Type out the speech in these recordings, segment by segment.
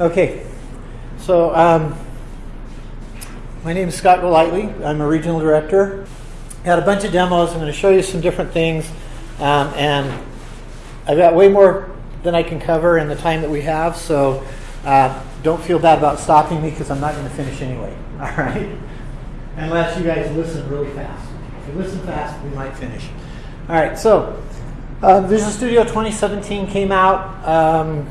Okay, so um, my name is Scott Golightly. I'm a regional director. Got a bunch of demos. I'm going to show you some different things, um, and I've got way more than I can cover in the time that we have. So uh, don't feel bad about stopping me because I'm not going to finish anyway. All right, unless you guys listen really fast. If you listen fast, we might finish. All right, so uh, Visual Studio 2017 came out. Um,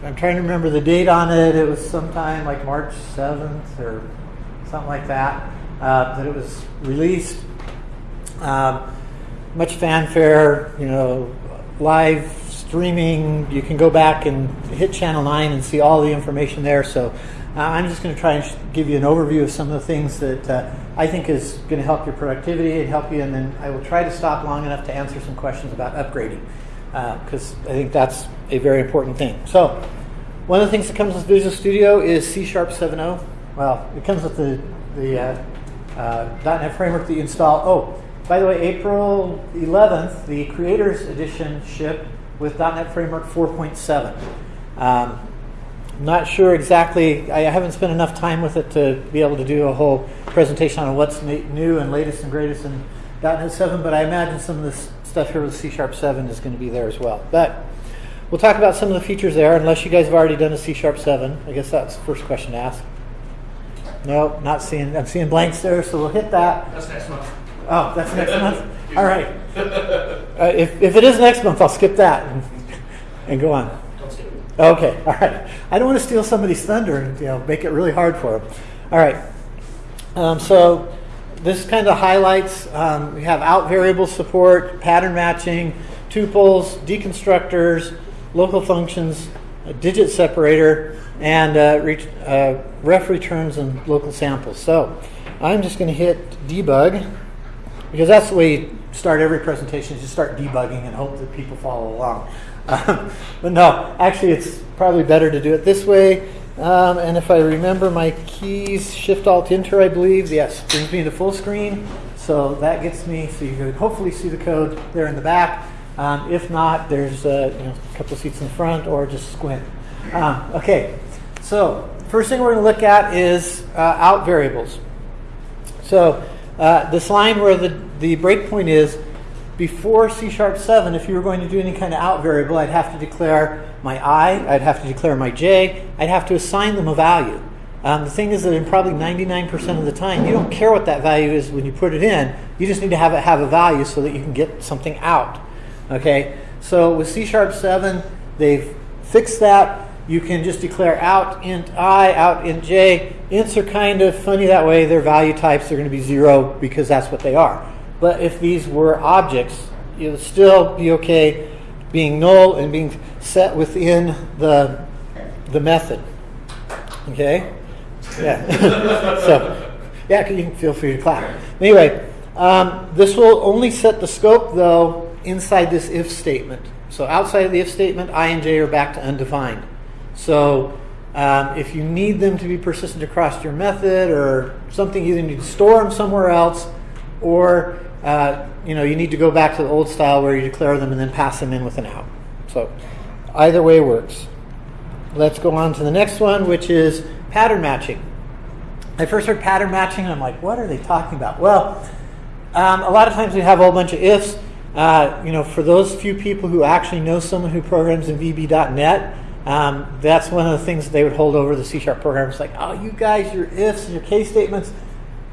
I'm trying to remember the date on it. It was sometime like March 7th or something like that uh, that it was released. Um, much fanfare, you know, live streaming. You can go back and hit channel 9 and see all the information there. So uh, I'm just going to try and give you an overview of some of the things that uh, I think is going to help your productivity and help you, and then I will try to stop long enough to answer some questions about upgrading because uh, I think that's a very important thing. So one of the things that comes with Visual Studio is C Sharp 7.0. Well, it comes with the, the uh, uh, .NET framework that you install. Oh, by the way, April 11th, the Creators Edition shipped with .NET Framework 4.7. Um, not sure exactly. I haven't spent enough time with it to be able to do a whole presentation on what's new and latest and greatest in .NET 7, but I imagine some of this stuff here with C Sharp 7 is going to be there as well. But we'll talk about some of the features there, unless you guys have already done a C Sharp 7. I guess that's the first question to ask. No, not seeing. I'm seeing blanks there, so we'll hit that. That's next month. Oh, that's next month? All right. Uh, if, if it is next month, I'll skip that and, and go on. Don't skip it. Okay, all right. I don't want to steal somebody's thunder and you know make it really hard for them. All right. Um, so this kind of highlights. Um, we have out variable support, pattern matching, tuples, deconstructors, local functions, a digit separator, and uh, re- uh, ref returns and local samples. So I'm just going to hit debug because that's the way you start every presentation. Is you start debugging and hope that people follow along. But no, actually, it's probably better to do it this way. Um, and if I remember my keys, Shift Alt Enter, I believe, yes, brings me to full screen. So that gets me, so you can hopefully see the code there in the back. Um, if not, there's uh, you know, a couple seats in the front or just squint. Um, okay, so first thing we're going to look at is uh, out variables. So uh, this line where the, the breakpoint is, before C sharp 7, if you were going to do any kind of out variable, I'd have to declare my i, I'd have to declare my j, I'd have to assign them a value. Um, the thing is that in probably 99% of the time, you don't care what that value is when you put it in. You just need to have it have a value so that you can get something out. Okay, so with C sharp 7, they've fixed that. You can just declare out int i, out int j. Ints are kind of funny that way. Their value types are going to be zero because that's what they are. But if these were objects, it would still be okay being null and being set within the, the method. Okay? Yeah. so, yeah, you can feel free to clap. Anyway, um, this will only set the scope, though, inside this if statement. So outside of the if statement, i and j are back to undefined. So um, if you need them to be persistent across your method or something, you either need to store them somewhere else or uh, you know, you need to go back to the old style where you declare them and then pass them in with an out. So either way works. Let's go on to the next one, which is pattern matching. I first heard pattern matching, and I'm like, what are they talking about? Well, um, a lot of times we have a whole bunch of ifs. Uh, you know, for those few people who actually know someone who programs in VB.NET, um, that's one of the things that they would hold over the C sharp program. It's like, oh, you guys, your ifs your case statements,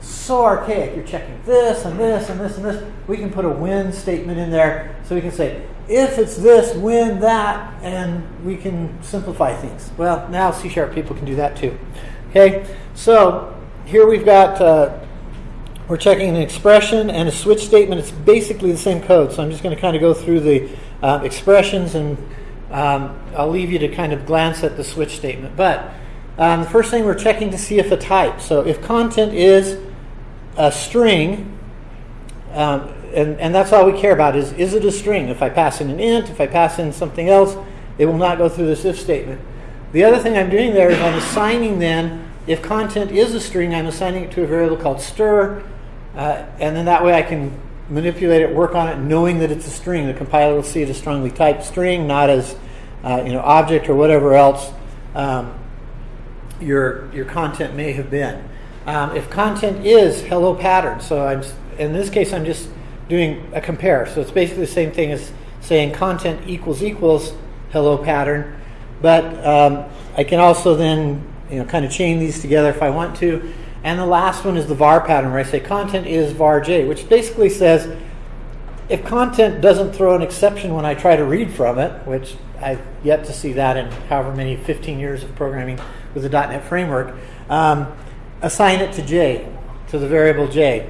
so archaic. You're checking this and this and this and this. We can put a when statement in there so we can say, if it's this, when that, and we can simplify things. Well, now C sharp people can do that too. Okay, so here we've got, uh, we're checking an expression and a switch statement. It's basically the same code, so I'm just going to kind of go through the uh, expressions and um, I'll leave you to kind of glance at the switch statement. But um, the first thing we're checking to see if a type. So if content is a string, um, and, and that's all we care about is is it a string? If I pass in an int, if I pass in something else, it will not go through this if statement. The other thing I'm doing there is I'm assigning then, if content is a string, I'm assigning it to a variable called stir, uh, and then that way I can manipulate it, work on it, knowing that it's a string. The compiler will see it as strongly typed string, not as uh, you know object or whatever else um, your your content may have been. Um, if content is hello pattern, so I'm in this case I'm just doing a compare. So it's basically the same thing as saying content equals equals hello pattern, but um, I can also then you know kind of chain these together if I want to. And the last one is the var pattern where I say content is var j, which basically says if content doesn't throw an exception when I try to read from it, which I've yet to see that in however many 15 years of programming with the .NET framework, um, assign it to j, to the variable j.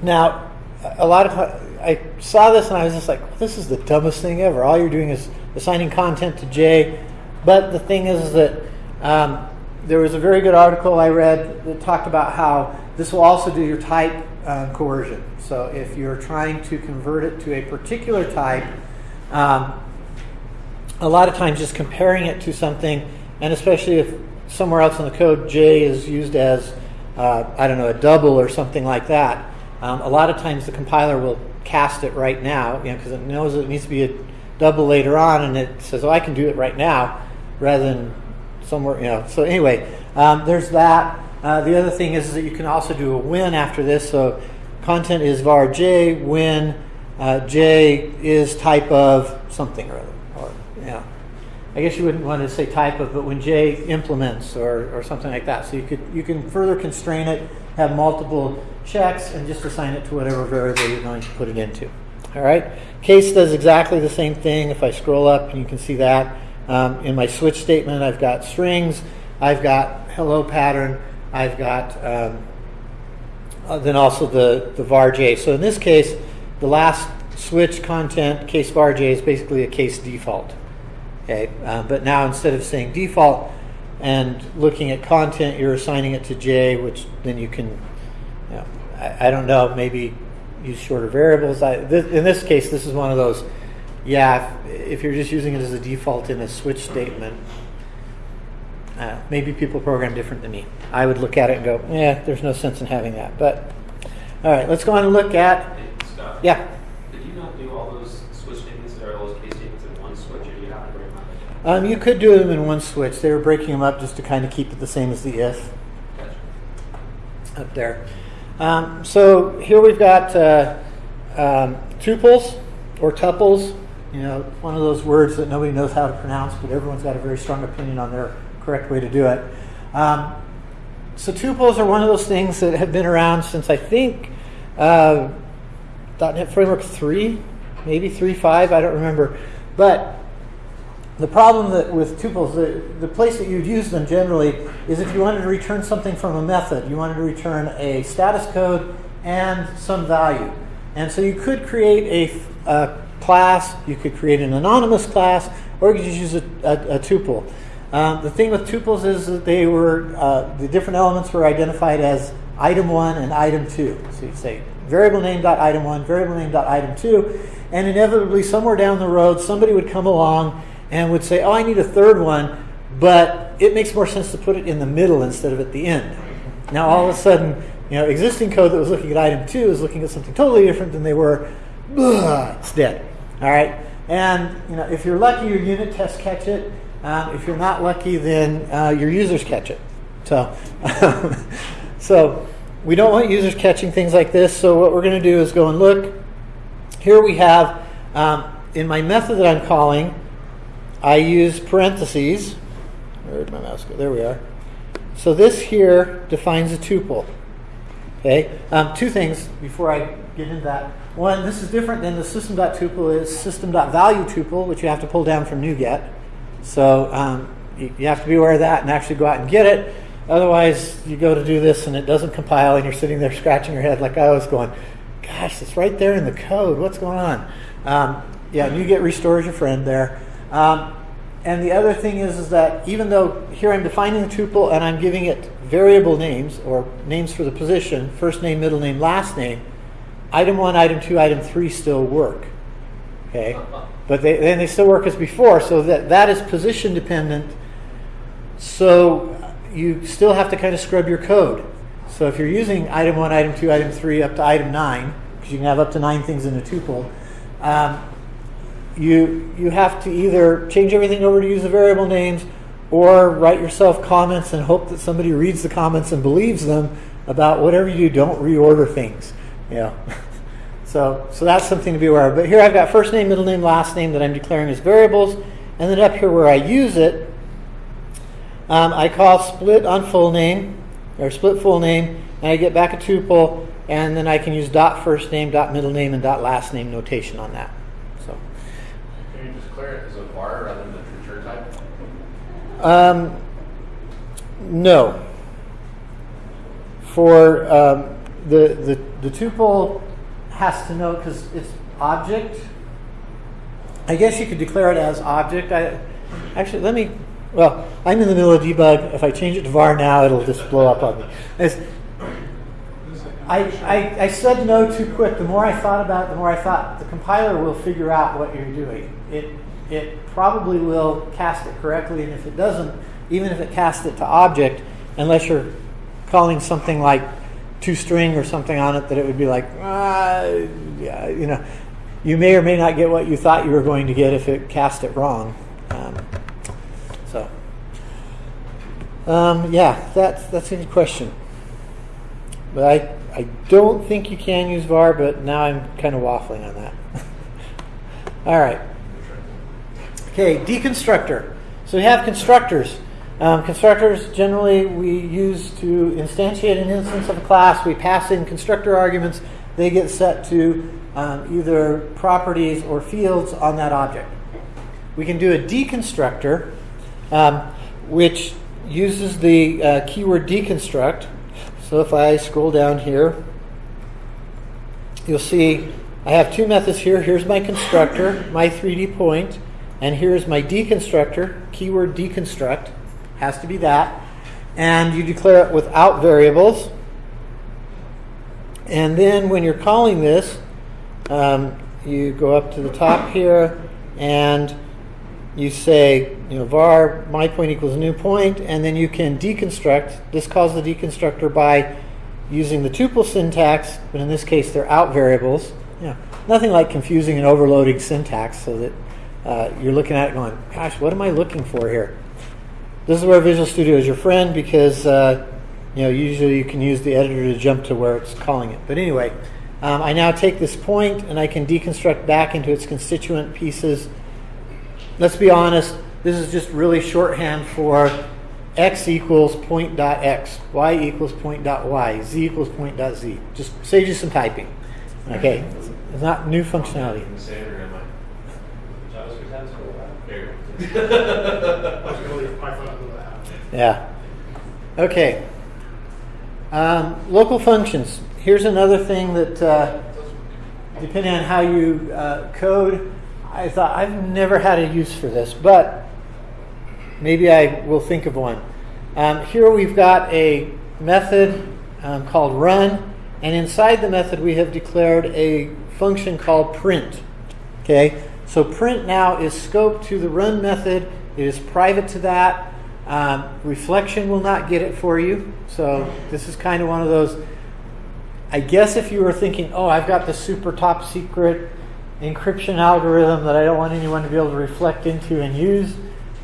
Now, a lot of I saw this and I was just like, this is the dumbest thing ever. All you're doing is assigning content to j. But the thing is that um, there was a very good article I read that talked about how this will also do your type uh, coercion. So if you're trying to convert it to a particular type, um, a lot of times just comparing it to something, and especially if somewhere else in the code J is used as, uh, I don't know, a double or something like that, um, a lot of times the compiler will cast it right now, you know, because it knows it needs to be a double later on, and it says, oh, I can do it right now, rather than somewhere, you know. So anyway, um, there's that. Uh, the other thing is that you can also do a when after this. So content is var j when uh, j is type of something or other. I guess you wouldn't want to say type of, but when j implements or, or something like that. So you could you can further constrain it, have multiple checks, and just assign it to whatever variable you're going to put it into. All right. Case does exactly the same thing. If I scroll up, you can see that. Um, in my switch statement, I've got strings, I've got hello pattern, I've got um, uh, then also the, the var J. So in this case, the last switch content case varj is basically a case default. Okay, uh, but now instead of saying default and looking at content, you're assigning it to j, which then you can, you know, I, I, don't know, maybe use shorter variables. I, th- in this case, this is one of those yeah, if, if, you're just using it as a default in a switch statement, uh, maybe people program different than me. I would look at it and go, yeah, there's no sense in having that. But all right, let's go on and look at. Yeah. Did you not do all those switch statements or those case statements in one switch, or do you have to break them up? Um, you could do them in one switch. They were breaking them up just to kind of keep it the same as the if up there. Um, so here we've got uh, um, tuples or tuples you know, one of those words that nobody knows how to pronounce, but everyone's got a very strong opinion on their correct way to do it. Um, so tuples are one of those things that have been around since I think uh, .NET Framework 3, maybe 3.5, I don't remember. But the problem that with tuples, the, the place that you'd use them generally is if you wanted to return something from a method. You wanted to return a status code and some value. And so you could create a, a class, you could create an anonymous class, or you could just use a, a, a tuple. Um, the thing with tuples is that they were, uh, the different elements were identified as item one and item two. So you say variable name dot item one, variable name dot item two, and inevitably somewhere down the road somebody would come along and would say, oh, I need a third one, but it makes more sense to put it in the middle instead of at the end. Now all of a sudden, you know, existing code that was looking at item two is looking at something totally different than they were ugh, it's dead. All right? And you know, if you're lucky, your unit tests catch it. Um, if you're not lucky, then uh, your users catch it. So, so we don't want users catching things like this. So what we're going to do is go and look. Here we have um, in my method that I'm calling, I use parentheses. Where did my mouse go? There we are. So this here defines a tuple. Okay. Um, two things before I get into that. One, this is different than the system.tuple is system.value tuple, which you have to pull down from NuGet. So um, you, you, have to be aware of that and actually go out and get it. Otherwise, you go to do this and it doesn't compile, and you're sitting there scratching your head like I was going, "Gosh, it's right there in the code. What's going on?" Um, yeah, NuGet restores your friend there. Um, and the other thing is, is that even though here I'm defining the tuple and I'm giving it variable names or names for the position, first name, middle name, last name, item one, item two, item three still work. Okay, but they, then they still work as before, so that that is position dependent. So you still have to kind of scrub your code. So if you're using item one, item two, item three, up to item nine, because you can have up to nine things in a tuple, um, you you have to either change everything over to use the variable names, or write yourself comments and hope that somebody reads the comments and believes them about whatever you do. Don't reorder things. Know. so, so that's something to be aware of. But here I've got first name, middle name, last name that I'm declaring as variables, and then up here where I use it, um, I call split on full name or split full name, and I get back a tuple, and then I can use dot first name, dot middle name, and dot last name notation on that. So. Can you just declare it as a var rather than a true type? Um, no. For um, the, the, the tuple has to know because it's object. I guess you could declare it as object. I actually let me. Well, I'm in the middle of debug. If I change it to var now, it'll just blow up on me. It's- I, I, I said no too quick. The more I thought about it, the more I thought the compiler will figure out what you're doing. It, it probably will cast it correctly, and if it doesn't, even if it casts it to object, unless you're calling something like toString or something on it, that it would be like, ah, you know, you may or may not get what you thought you were going to get if it cast it wrong. Um, so, um, yeah, that's that's a good question. But I, I don't think you can use var, but now I'm kind of waffling on that. All right. Okay, deconstructor. So we have constructors. Um, constructors generally we use to instantiate an instance of a class. We pass in constructor arguments. They get set to um, either properties or fields on that object. We can do a deconstructor, um, which uses the uh, keyword deconstruct. So if I scroll down here, you'll see I have two methods here. Here's my constructor, my 3D point, and here's my deconstructor, keyword deconstruct, has to be that. And you declare it without variables. And then when you're calling this, um, you go up to the top here and you say, you know, var my point equals new point, and then you can deconstruct. This calls the deconstructor by using the tuple syntax, but in this case they're out variables. Yeah, nothing like confusing and overloading syntax so that uh, you're looking at it going, gosh, what am I looking for here? This is where Visual Studio is your friend because uh, you know usually you can use the editor to jump to where it's calling it. But anyway, um, I now take this point and I can deconstruct back into its constituent pieces. Let's be honest, this is just really shorthand for x equals point dot x, y equals point dot y, z equals point dot z. Just saves you some typing. Okay, it's not new functionality. In the standard, am I? JavaScript has all that. There you go. I was going to leave Python out of that. Yeah. Okay. Um, local functions. Here's another thing that, uh, depending on how you uh, code, I thought I've never had a use for this, but maybe I will think of one. Um, here we've got a method um, called run, and inside the method we have declared a function called print. Okay, so print now is scoped to the run method. It is private to that. Um, reflection will not get it for you. So this is kind of one of those. I guess if you were thinking, oh, I've got the super top secret encryption algorithm that I don't want anyone to be able to reflect into and use,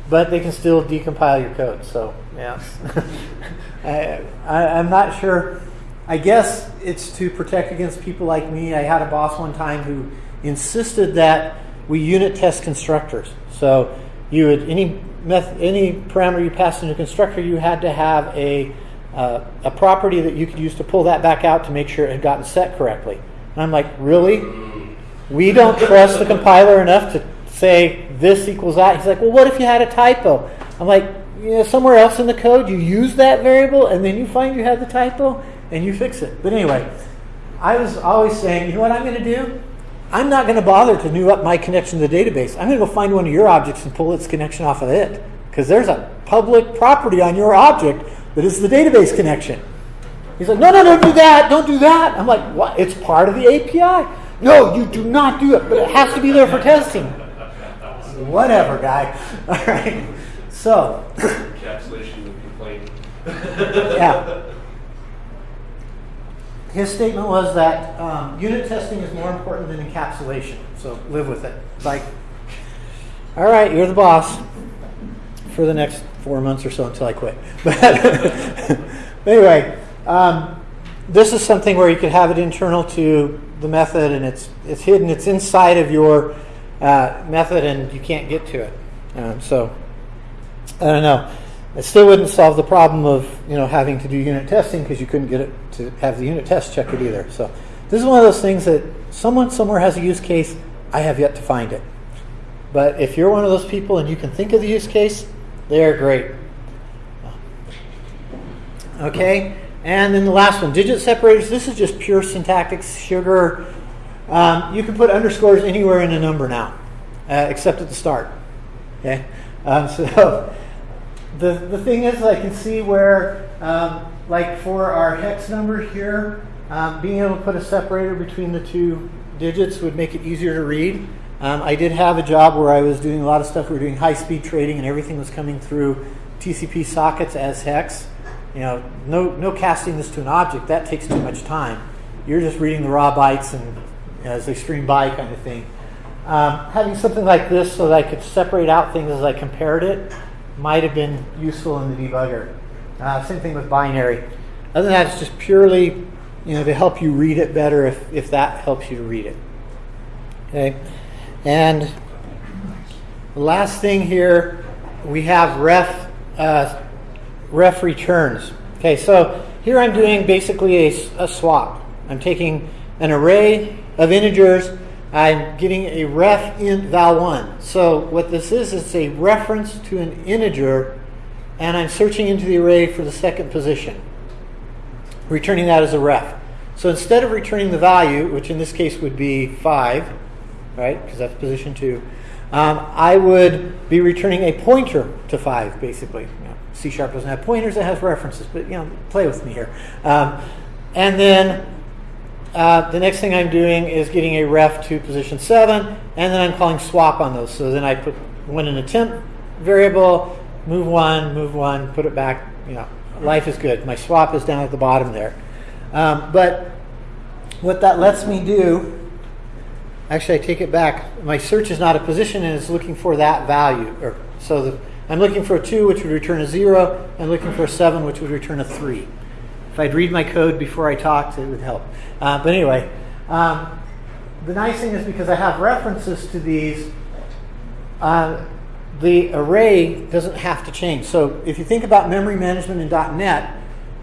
but they can still decompile your code. So yeah, I, I, I'm not sure. I guess it's to protect against people like me. I had a boss one time who insisted that we unit test constructors. So you would any method, any parameter you passed into constructor, you had to have a uh, a property that you could use to pull that back out to make sure it had gotten set correctly. And I'm like, really? We don't trust the compiler enough to say this equals that. He's like, well, what if you had a typo? I'm like, you know, somewhere else in the code you use that variable and then you find you have the typo and you fix it. But anyway, I was always saying, you know what I'm going to do? I'm not going to bother to new up my connection to the database. I'm going to go find one of your objects and pull its connection off of it because there's a public property on your object that is the database connection. He's like, no, no, don't do that. Don't do that. I'm like, what? It's part of the API. No, you do not do it, but it has to be there for testing. Whatever, guy. All right. So, Encapsulation of complaint. yeah. His statement was that um, unit testing is more important than encapsulation. So live with it. Like, all right, you're the boss. for the next four months or so until I quit. But anyway, um, this is something where you could have it internal to the method, and it's it's hidden. It's inside of your uh, method, and you can't get to it. Um, so I don't know. It still wouldn't solve the problem of you know having to do unit testing because you couldn't get it to have the unit test check it either. So this is one of those things that someone somewhere has a use case. I have yet to find it. But if you're one of those people and you can think of the use case, they're great. Okay, and then the last one, digit separators. This is just pure syntactic sugar. Um, you can put underscores anywhere in a number now, uh, except at the start. Okay, um, so the the thing is, I can see where, um, like for our hex number here, um, being able to put a separator between the two digits would make it easier to read. Um, I did have a job where I was doing a lot of stuff. We were doing high speed trading, and everything was coming through TCP sockets as hex. You know, no no casting this to an object. That takes too much time. You're just reading the raw bytes and as they stream by kind of thing. Um, having something like this so that I could separate out things as I compared it might have been useful in the debugger. Uh, same thing with binary. Other than that, it's just purely, you know, to help you read it better if, if that helps you to read it. Okay, and the last thing here, we have ref uh, ref returns. Okay, so here I'm doing basically a, a swap. I'm taking an array of integers. I'm getting a ref in val1. So what this is, it's a reference to an integer, and I'm searching into the array for the second position, returning that as a ref. So instead of returning the value, which in this case would be 5, right, because that's position 2, um, I would be returning a pointer to 5, basically. You know, C Sharp doesn't have pointers, it has references, but you know, play with me here. Um, and then uh, the next thing I'm doing is getting a ref to position 7, and then I'm calling swap on those. So then I put one in a temp variable, move one, move one, put it back. You know, life is good. My swap is down at the bottom there. Um, but what that lets me do, actually, I take it back. My search is not a position, and it's looking for that value. Or so the, I'm looking for a 2, which would return a 0. I'm looking for a 7, which would return a 3. If I'd read my code before I talked, it would help. Uh, but anyway, um, the nice thing is because I have references to these, uh, the array doesn't have to change. So if you think about memory management in .NET,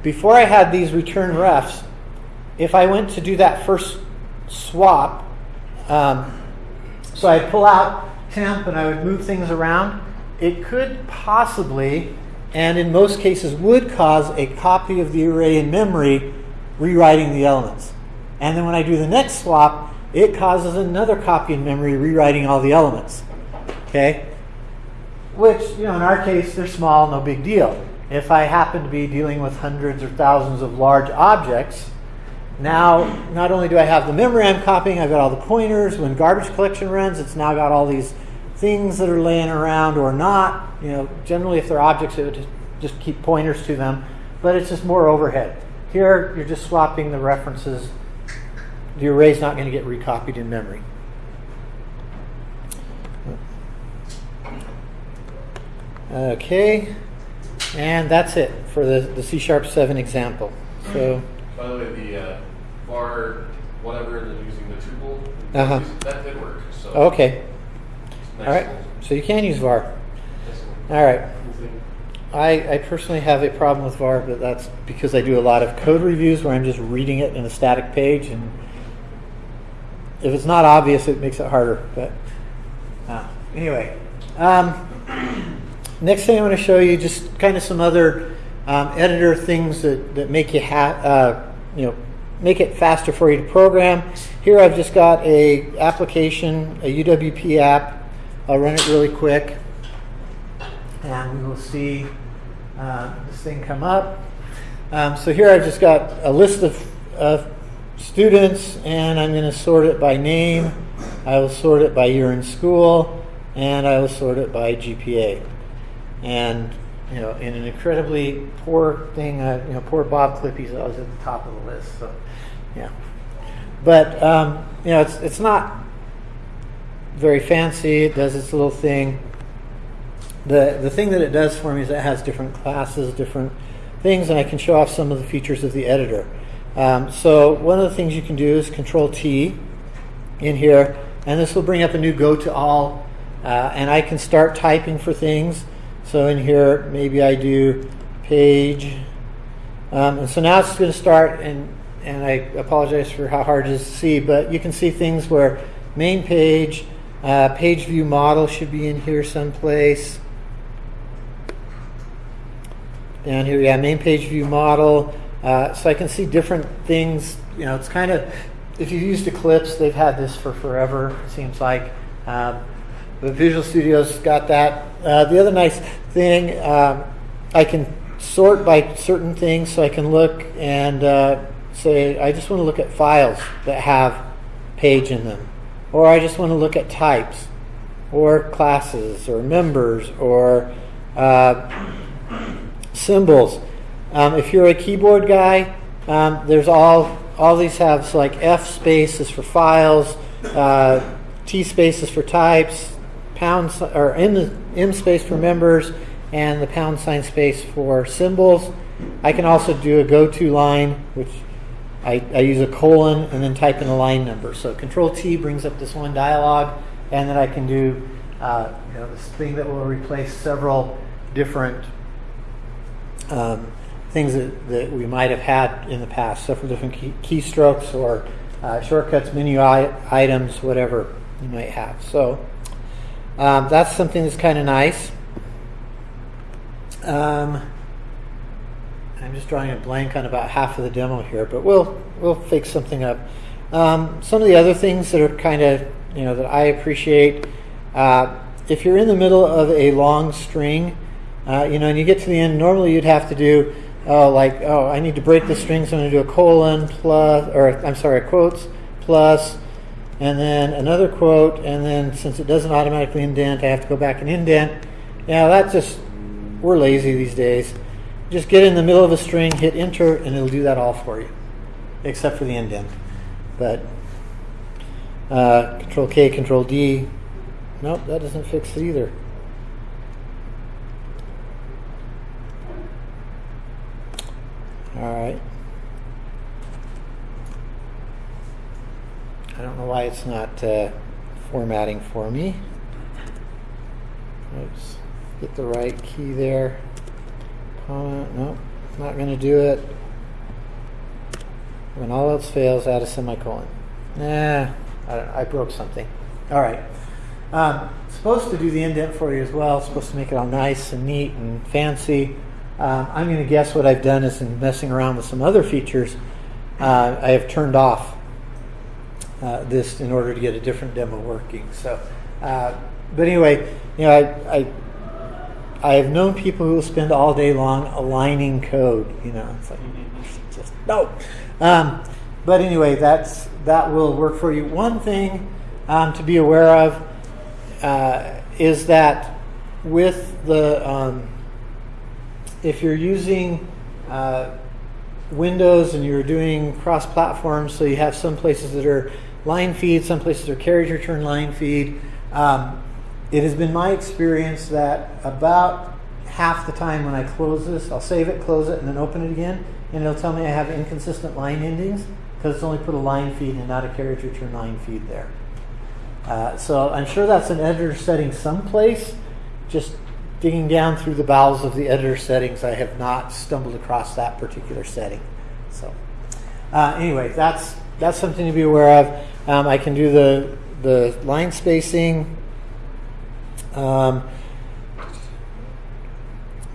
before I had these return refs, if I went to do that first swap, um, so I'd pull out temp and I would move things around, it could possibly and in most cases would cause a copy of the array in memory rewriting the elements. And then when I do the next swap, it causes another copy in memory rewriting all the elements. Okay? Which, you know, in our case, they're small, no big deal. If I happen to be dealing with hundreds or thousands of large objects, now not only do I have the memory I'm copying, I've got all the pointers. When garbage collection runs, it's now got all these things that are laying around or not. You know, generally if they're objects, it would just keep pointers to them, but it's just more overhead. Here, you're just swapping the references. The array's not going to get recopied in memory. Okay, and that's it for the, the C Sharp 7 example. So, By the way, the uh, var, whatever, they're using the tuple, Uh-huh. that did work. So okay, all right. So you can use var. All right. I, I personally have a problem with var, but that's because I do a lot of code reviews where I'm just reading it in a static page, and if it's not obvious, it makes it harder. But uh, anyway, um, next thing I want to show you just kind of some other um, editor things that, that make you ha- uh, you know make it faster for you to program. Here I've just got a application, a UWP app. I'll run it really quick and we will see uh, this thing come up. Um, so here I've just got a list of, of students, and I'm going to sort it by name. I will sort it by year in school, and I will sort it by GPA. And you know, in an incredibly poor thing, uh, you know, poor Bob Clippy's always at the top of the list. So, yeah. But um, you know, it's it's not very fancy. It does its little thing. the the thing that it does for me is it has different classes, different things, and I can show off some of the features of the editor. Um, so one of the things you can do is Control T in here, and this will bring up a new Go to All, uh, and I can start typing for things. So in here, maybe I do page, um, and so now it's going to start, and and I apologize for how hard it is to see, but you can see things where main page, uh, page view model should be in here someplace. Down here, yeah, main page view model. Uh, so I can see different things. You know, it's kind of, if you've used Eclipse, they've had this for forever, it seems like. Um, but Visual Studio's got that. Uh, the other nice thing, um, I can sort by certain things, so I can look and uh, say, I just want to look at files that have page in them. Or I just want to look at types, or classes, or members, or uh, symbols. Um, if you're a keyboard guy, um, there's all all these have so like F space is for files, uh, T space is for types, pound or M, M space for members, and the pound sign space for symbols. I can also do a go-to line, which I, I use a colon and then type in a line number. So Control T brings up this one dialog, and then I can do uh, you know, this thing that will replace several different um, things that, that we might have had in the past, several different key, keystrokes or uh, shortcuts, menu items, whatever you might have. So um, that's something that's kind of nice. Um, I'm just drawing a blank on about half of the demo here, but we'll we'll fix something up. Um, some of the other things that are kind of you know that I appreciate. Uh, if you're in the middle of a long string, uh, you know, and you get to the end, normally you'd have to do oh like oh I need to break the string, so I'm going to do a colon plus or I'm sorry, quotes plus, and then another quote, and then since it doesn't automatically indent, I have to go back and indent. Yeah, that's just we're lazy these days. Just get in the middle of a string, hit enter, and it'll do that all for you, except for the indent. But uh, Control K, Control D. Nope, that doesn't fix it either. All right. I don't know why it's not uh, formatting for me. Oops. Get the right key there. Comment. Nope. Not going to do it. When all else fails, add a semicolon. Nah. I, I broke something. All right. Um, supposed to do the indent for you as well. Supposed to make it all nice and neat and fancy. Um, I'm going to guess what I've done is in messing around with some other features, uh, I have turned off uh, this in order to get a different demo working. So, uh, but anyway, you know, I, I I have known people who will spend all day long aligning code. You know, it's like just no. Um, but anyway, that's that will work for you. One thing um, to be aware of uh, is that with the um, if you're using uh, Windows and you're doing cross-platform, so you have some places that are line feed, some places are carriage return line feed. Um, it has been my experience that about half the time when I close this, I'll save it, close it, and then open it again, and it'll tell me I have inconsistent line endings because it's only put a line feed and not a carriage return line feed there. Uh, so I'm sure that's an editor setting someplace. Just digging down through the bowels of the editor settings, I have not stumbled across that particular setting. So uh, anyway, that's that's something to be aware of. Um, I can do the the line spacing. Um,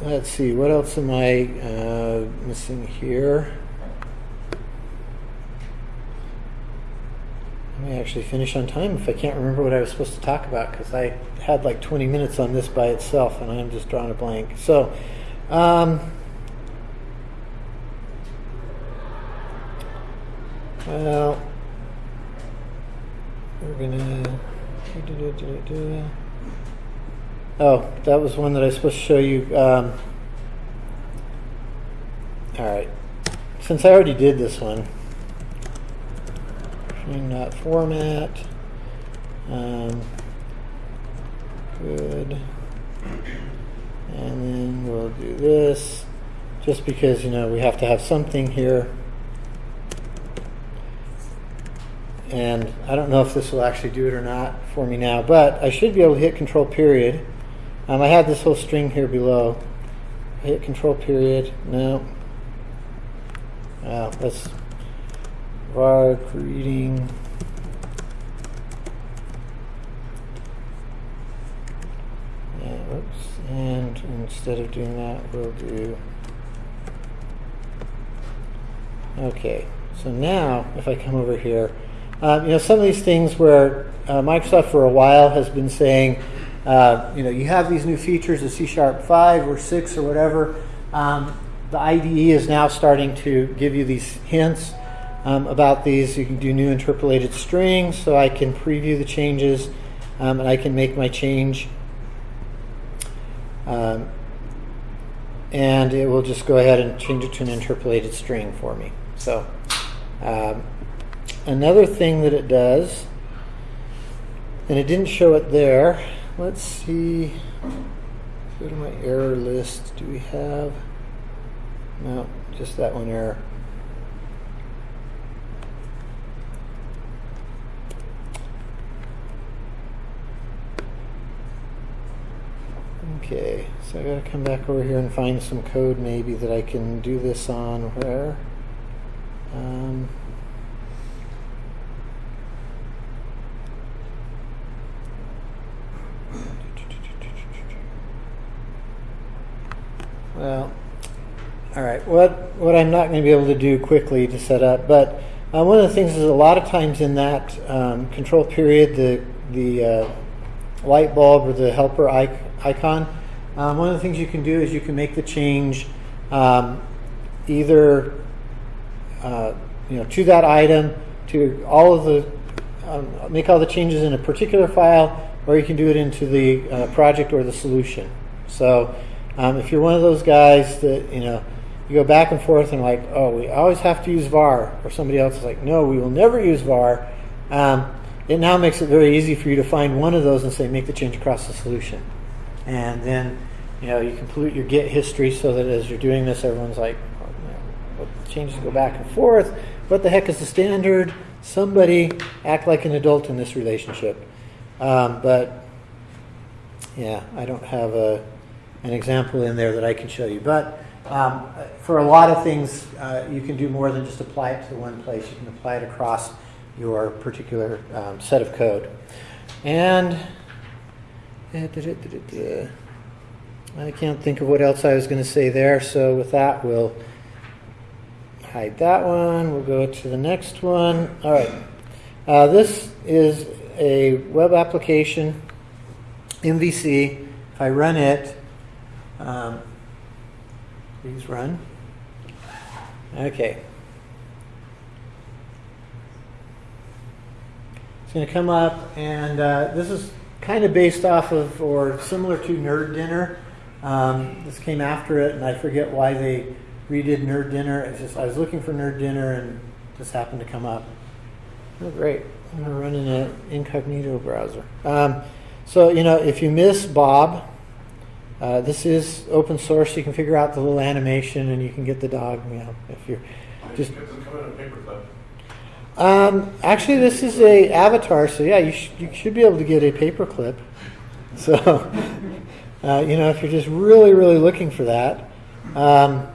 let's see, what else am I uh, missing here? I may actually finish on time if I can't remember what I was supposed to talk about because I had like 20 minutes on this by itself and I'm just drawing a blank. So, um, well, we're gonna. Oh, that was one that I was supposed to show you. Um, all right, since I already did this one, not format. Um, good. And then we'll do this just because, you know, we have to have something here. And I don't know if this will actually do it or not for me now, but I should be able to hit control period. Um, I had this whole string here below. Hit control period. No. Uh, let's var greeting. Yeah, whoops. And instead of doing that, we'll do. Okay, so now if I come over here, um, you know, some of these things where uh, Microsoft for a while has been saying, uh, you know, you have these new features of C Sharp 5 or 6 or whatever. Um, the IDE is now starting to give you these hints um, about these. You can do new interpolated strings, so I can preview the changes um, and I can make my change. Um, and it will just go ahead and change it to an interpolated string for me. So, um, another thing that it does, and it didn't show it there. Let's see. Go to my error list. Do we have? No, just that one error. Okay, so I gotta come back over here and find some code maybe that I can do this on where. Um, well, all right. What what I'm not going to be able to do quickly to set up, but uh, one of the things is a lot of times in that um, control period, the the uh, light bulb or the helper icon. Um, one of the things you can do is you can make the change um, either uh, you know to that item to all of the um, make all the changes in a particular file, or you can do it into the uh, project or the solution. So um, if you're one of those guys that you know you go back and forth and like, oh, we always have to use var, or somebody else is like, no, we will never use var. Um, it now makes it very easy for you to find one of those and say make the change across the solution, and then you know you can pollute your Git history so that as you're doing this, everyone's like, oh, changes go back and forth. What the heck is the standard? Somebody act like an adult in this relationship. Um, but yeah, I don't have a, an example in there that I can show you. But um, for a lot of things, uh, you can do more than just apply it to one place. You can apply it across your particular um, set of code. And I can't think of what else I was going to say there. So with that, we'll hide that one. We'll go to the next one. All right. Uh, this is a web application, MVC. If I run it, um, please run. Okay. It's going to come up, and uh, this is kind of based off of or similar to Nerd Dinner. Um, this came after it, and I forget why they redid Nerd Dinner. It's just I was looking for Nerd Dinner, and this happened to come up. Oh, great! I'm gonna run in an incognito browser. Um, so you know, if you miss Bob, uh, this is open source. You can figure out the little animation, and you can get the dog. You know, if you're just. Does it come in a paperclip? Um, actually, this is a avatar, so yeah, you, sh- you should be able to get a paperclip. So, uh, you know, if you're just really, really looking for that. Um,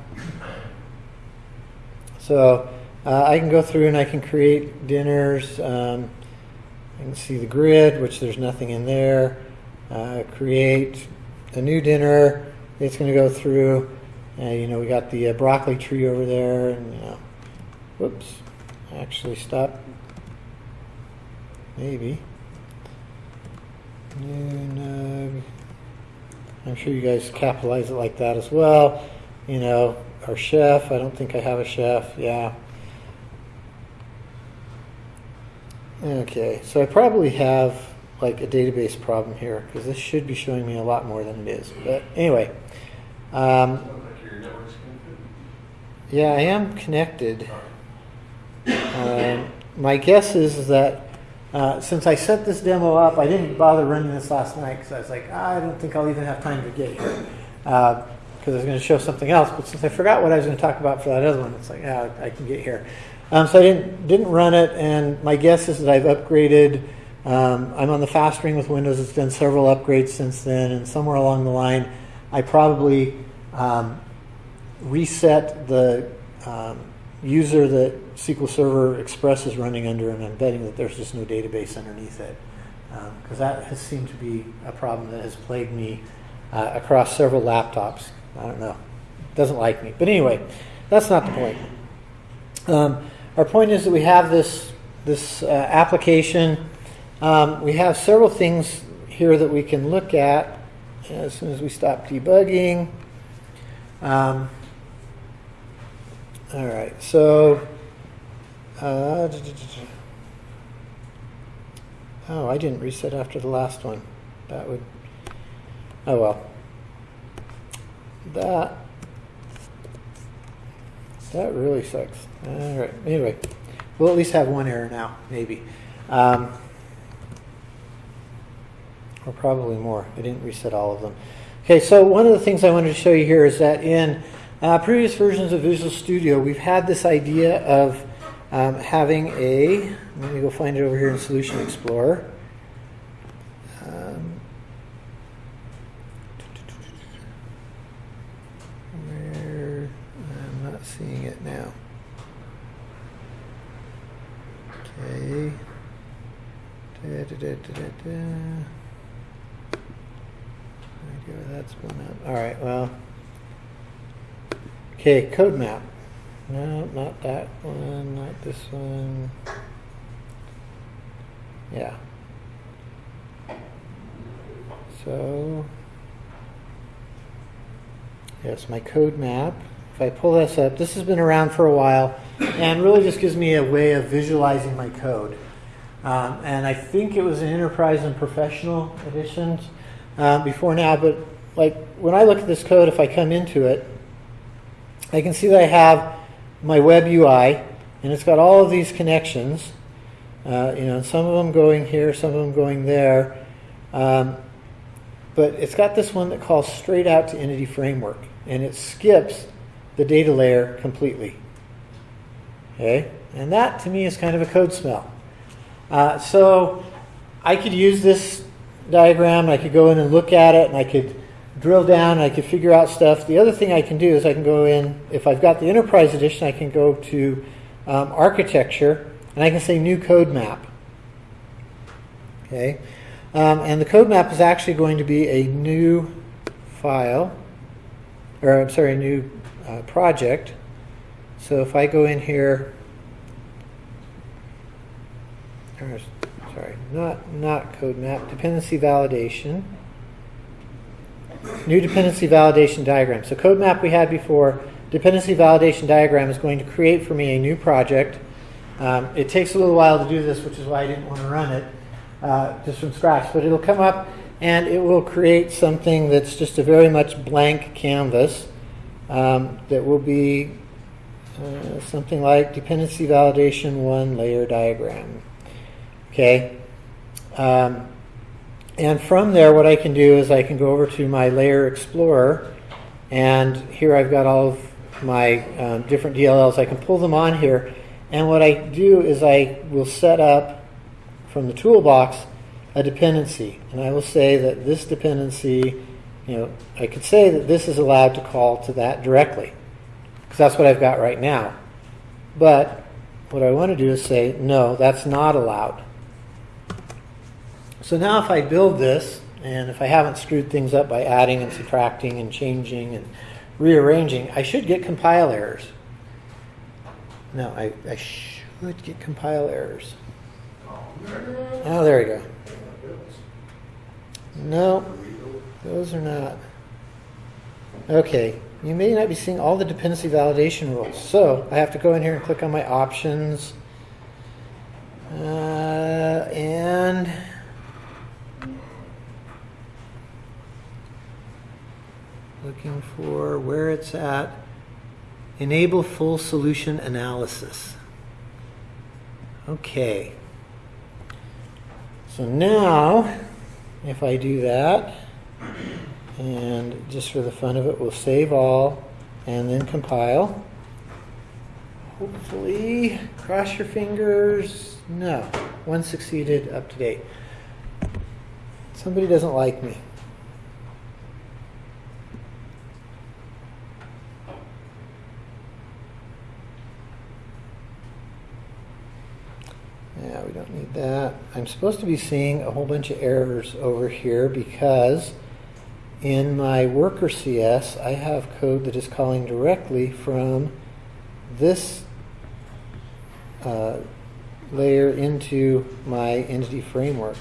so, uh, I can go through and I can create dinners. Um, I can see the grid, which there's nothing in there. Uh, create a new dinner. It's going to go through. Uh, you know, we got the uh, broccoli tree over there, and you know, whoops actually stop. Maybe. New nug. I'm sure you guys capitalize it like that as well. You know, our chef. I don't think I have a chef. Yeah. Okay, so I probably have like a database problem here because this should be showing me a lot more than it is. But anyway, um, yeah, I am connected. Um, my guess is, that uh, since I set this demo up, I didn't bother running this last night because I was like, ah, I don't think I'll even have time to get here. Because because I was going to show something else. But since I forgot what I was going to talk about for that other one, it's like, yeah, I can get here. Um, so I didn't didn't run it, and my guess is that I've upgraded. Um, I'm on the fast ring with Windows. It's done several upgrades since then, and somewhere along the line, I probably um, reset the um, user that SQL Server Express is running under, and I'm betting that there's just no database underneath it. Because that has seemed to be a problem that has plagued me uh, across several laptops. I don't know. Doesn't like me. But anyway, that's not the point. Um, our point is that we have this, this uh, application. Um, we have several things here that we can look at as soon as we stop debugging. Um, all right, so. Uh, oh, I didn't reset after the last one. That would. Oh well. That. That really sucks. All right. Anyway, we'll at least have one error now, maybe. Um, or probably more. I didn't reset all of them. Okay, so one of the things I wanted to show you here is that in uh, previous versions of Visual Studio, we've had this idea of um, having a, let me go find it over here in Solution Explorer. Um, where, I'm not seeing it now. Okay. Da, da, da, da, da, da. Okay, well, that's one up. All right, well. Okay, code map. No, not that one, not this one. Yeah. So, yes, my code map. If I pull this up, this has been around for a while and really just gives me a way of visualizing my code. Um, and I think it was in Enterprise and Professional editions uh, before now, but like when I look at this code, if I come into it, I can see that I have my web UI, and it's got all of these connections. Uh, you know, some of them going here, some of them going there. Um, but it's got this one that calls straight out to Entity Framework, and it skips the data layer completely. Okay, and that to me is kind of a code smell. Uh, so I could use this diagram, I could go in and look at it, and I could drill down, I could figure out stuff. The other thing I can do is I can go in, if I've got the Enterprise Edition, I can go to um, Architecture, and I can say New Code Map. Okay, um, and the code map is actually going to be a new file, or I'm sorry, a new uh, project. So if I go in here, sorry, not not code map, dependency validation. New dependency validation diagram. So code map we had before. Dependency validation diagram is going to create for me a new project. Um, it takes a little while to do this, which is why I didn't want to run it uh, just from scratch. But it'll come up and it will create something that's just a very much blank canvas um, that will be uh, something like dependency validation one layer diagram. Okay. Um, and from there, what I can do is I can go over to my Layer Explorer, and here I've got all of my um, different DLLs. I can pull them on here, and what I do is I will set up from the toolbox a dependency, and I will say that this dependency, you know, I could say that this is allowed to call to that directly, because that's what I've got right now. But what I want to do is say, no, that's not allowed. So now if I build this, and if I haven't screwed things up by adding and subtracting and changing and rearranging, I should get compile errors. No, I, I should get compile errors. Oh, there we go. No, those are not. Okay, you may not be seeing all the dependency validation rules. So I have to go in here and click on my options. Uh, and looking for where it's at. Enable full solution analysis. Okay. So now, if I do that, And just for the fun of it, we'll save all and then compile. Hopefully, cross your fingers. No, one succeeded, up to date. Somebody doesn't like me. Yeah, we don't need that. I'm supposed to be seeing a whole bunch of errors over here because in my worker CS, I have code that is calling directly from this uh, layer into my entity framework.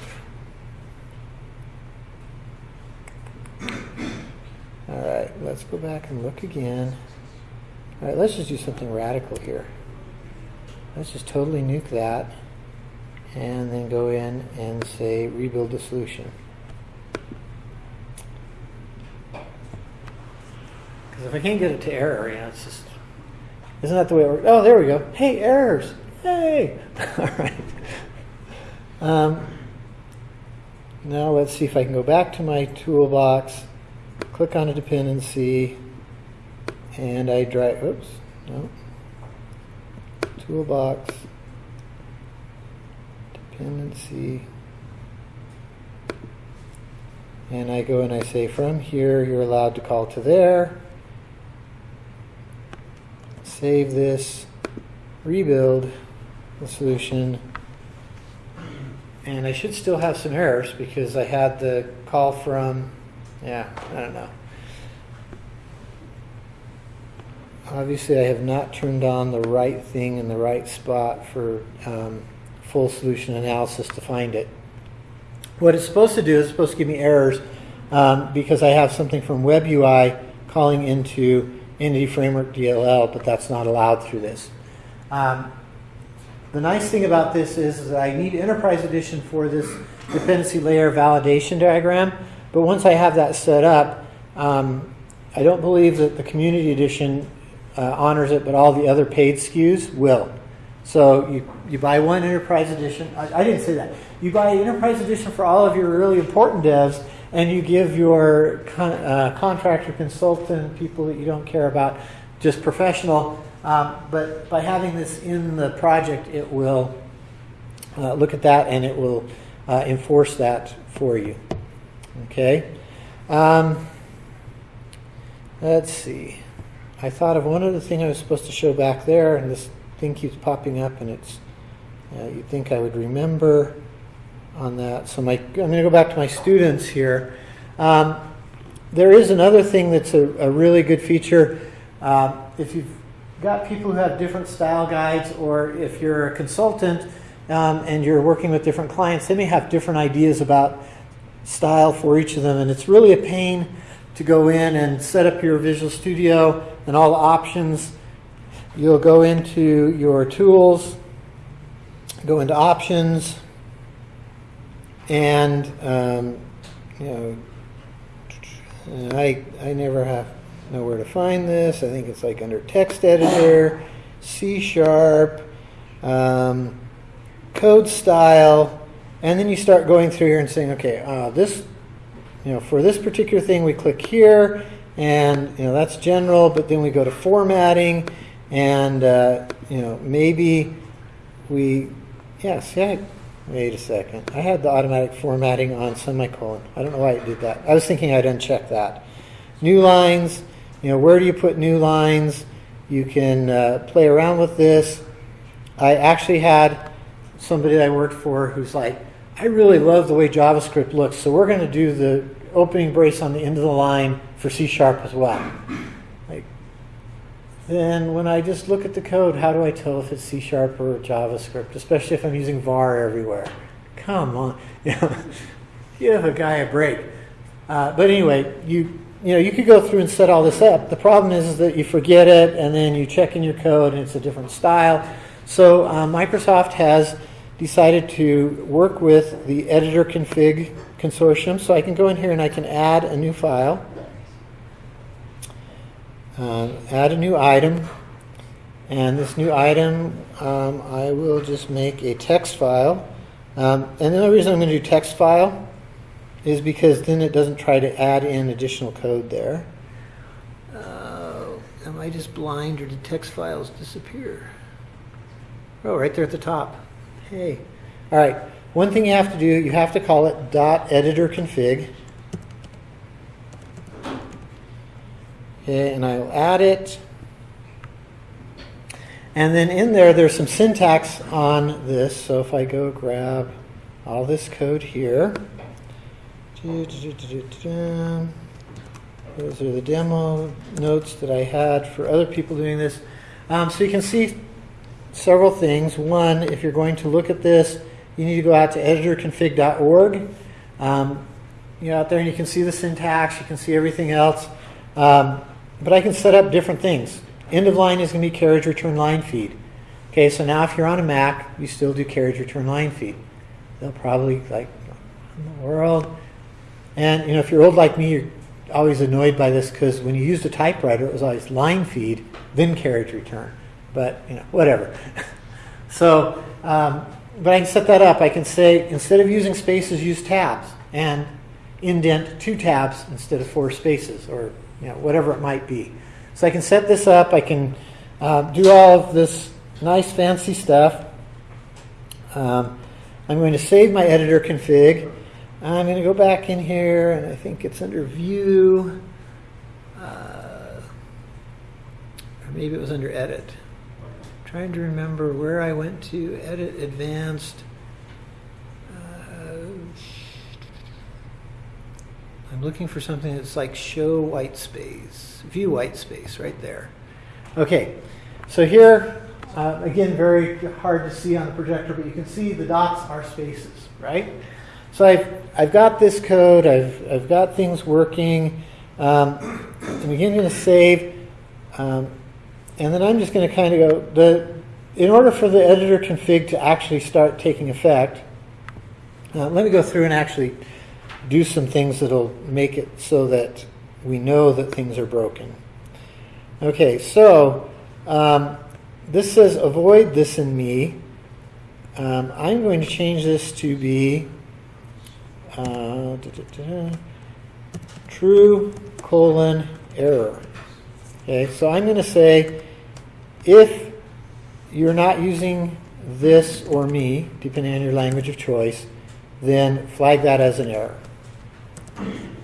All right, let's go back and look again. All right, let's just do something radical here. Let's just totally nuke that and then go in and say rebuild the solution. Because if I can't get it to error, know, it's just, isn't that the way it works? Oh, there we go. Hey, errors. Hey. All right. Um, now let's see if I can go back to my toolbox, click on a dependency, and I drag, oops, no. Toolbox, dependency, and I go and I say from here you're allowed to call to there, save this, rebuild the solution, and I should still have some errors because I had the call from, yeah, I don't know. Obviously, I have not turned on the right thing in the right spot for um, full solution analysis to find it. What it's supposed to do is supposed to give me errors um, because I have something from WebUI calling into Entity Framework DLL, but that's not allowed through this. Um, the nice thing about this is that I need Enterprise Edition for this dependency layer validation diagram, but once I have that set up, um, I don't believe that the Community Edition uh, honors it, but all the other paid SKUs will. So you, you buy one Enterprise Edition. I, I didn't say that. You buy Enterprise Edition for all of your really important devs, and you give your con, uh, contractor, consultant, people that you don't care about, just professional. Um, but by having this in the project, it will uh, look at that and it will uh, enforce that for you. Okay. Um, let's see. I thought of one other thing I was supposed to show back there, and this thing keeps popping up, and it's uh, you'd think I would remember on that. So my, I'm going to go back to my students here. Um, there is another thing that's a, a really good feature. Um, if you've got people who have different style guides, or if you're a consultant um, and you're working with different clients, they may have different ideas about style for each of them, and it's really a pain to go in and set up your Visual Studio and all the options. You'll go into your tools, go into options, and um, you know, I I never have know where to find this. I think it's like under text editor, C sharp, um, code style, and then you start going through here and saying, okay, uh, this, you know, for this particular thing, we click here, and you know that's general. But then we go to formatting, and uh, you know maybe we, yes, yeah. Wait a second. I had the automatic formatting on semicolon. I don't know why it did that. I was thinking I'd uncheck that. New lines, you know, where do you put new lines? You can uh, play around with this. I actually had somebody I worked for who's like, I really love the way JavaScript looks, so we're going to do the opening brace on the end of the line for C Sharp as well. Then when I just look at the code, how do I tell if it's C Sharp or JavaScript, especially if I'm using var everywhere? Come on. Give a guy a break. Uh, but anyway, you you know, you could go through and set all this up. The problem is, is that you forget it, and then you check in your code, and it's a different style. So uh, Microsoft has decided to work with the editor config consortium. So I can go in here and I can add a new file, uh, add a new item, and this new item um, I will just make a text file. Um, and the only reason I'm going to do text file is because then it doesn't try to add in additional code there. Uh, am I just blind or did text files disappear? Oh, right there at the top. Hey. All right. One thing you have to do, you have to call it dot editor config. And I'll add it. And then in there, there's some syntax on this. So if I go grab all this code here, those are the demo notes that I had for other people doing this. Um, so you can see several things. One, if you're going to look at this, you need to go out to editorconfig.org. Um, you're out there and you can see the syntax, you can see everything else. Um, but I can set up different things. End of line is going to be carriage return line feed. Okay, so now if you're on a Mac, you still do carriage return line feed. They'll probably like, in the world. And you know, if you're old like me, you're always annoyed by this because when you used a typewriter, it was always line feed, then carriage return. But you know, whatever. so, um, but I can set that up. I can say instead of using spaces, use tabs and indent two tabs instead of four spaces, or you know, whatever it might be. So I can set this up. I can uh, do all of this nice fancy stuff. Um, I'm going to save my editor config. I'm going to go back in here, and I think it's under View, uh, or maybe it was under Edit. I'm trying to remember where I went to Edit Advanced. Uh, I'm looking for something that's like Show White Space, View White Space, right there. Okay, so here, uh, again, very hard to see on the projector, but you can see the dots are spaces, right? So I've, I've got this code, I've, I've got things working. Um, I'm again going to save, um, and then I'm just going to kind of go, the, in order for the editor config to actually start taking effect, uh, let me go through and actually do some things that'll make it so that we know that things are broken. Okay, so um, this says avoid this in me. Um, I'm going to change this to be uh, da, da, da, true colon error. Okay, so I'm going to say if you're not using this or me, depending on your language of choice, then flag that as an error.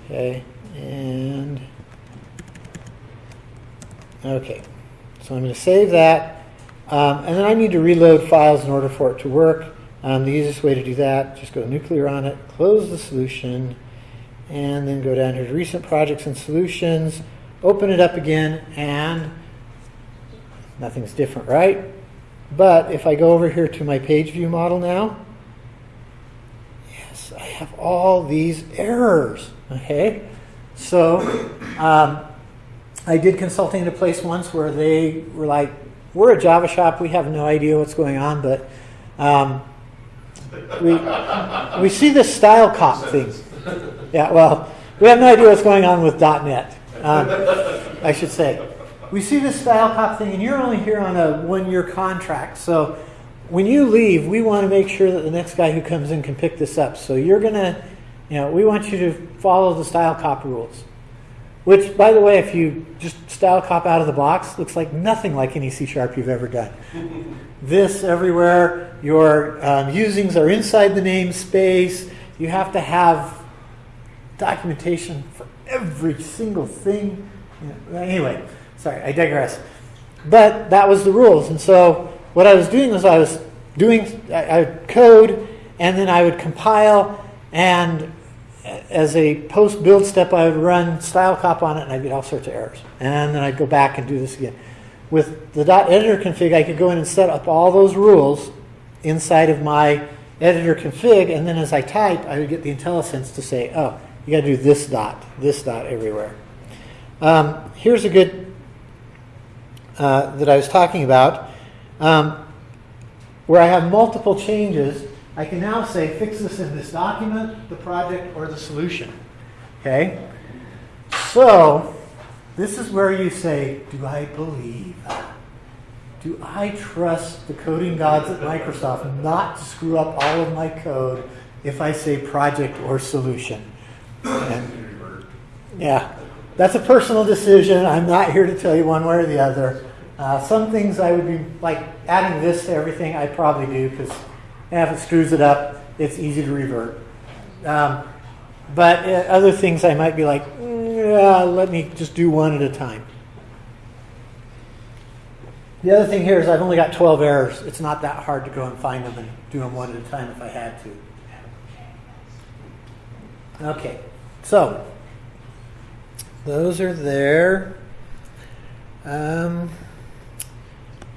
Okay, and okay, so I'm going to save that, um, and then I need to reload files in order for it to work. Um, the easiest way to do that, just go nuclear on it, close the solution, and then go down here to recent projects and solutions, open it up again, and nothing's different, right? But if I go over here to my page view model now, I have all these errors, okay? So um, I did consulting at a place once where they were like, we're a Java shop, we have no idea what's going on, but um, we, we see this style cop thing. Yeah, well, we have no idea what's going on with .NET, um, I should say. We see this style cop thing, and you're only here on a one-year contract. So when you leave, we want to make sure that the next guy who comes in can pick this up. So you're going to, you know, we want you to follow the style cop rules. Which, by the way, if you just style cop out of the box, looks like nothing like any C sharp you've ever done. this everywhere, your um, usings are inside the namespace. You have to have documentation for every single thing. Anyway, sorry, I digress. But that was the rules. And so what I was doing was I was doing, I, I would code, and then I would compile, and as a post build step, I would run style cop on it and I'd get all sorts of errors. And then I'd go back and do this again. With the dot .editor config, I could go in and set up all those rules inside of my editor config, and then as I type, I would get the IntelliSense to say, oh, you got to do this dot, this dot everywhere. Um, here's a good uh, that I was talking about, um, where I have multiple changes I can now say fix this in this document, the project, or the solution. Okay? So, this is where you say, do I believe? Do I trust the coding gods at Microsoft not to screw up all of my code if I say project or solution? And, yeah, that's a personal decision. I'm not here to tell you one way or the other. Uh, some things I would be like adding this to everything. I probably do because if it screws it up, it's easy to revert. Um, but uh, other things I might be like, "Mm, yeah, let me just do one at a time. The other thing here is I've only got 12 errors. It's not that hard to go and find them and do them one at a time if I had to. Okay, so those are there. Um,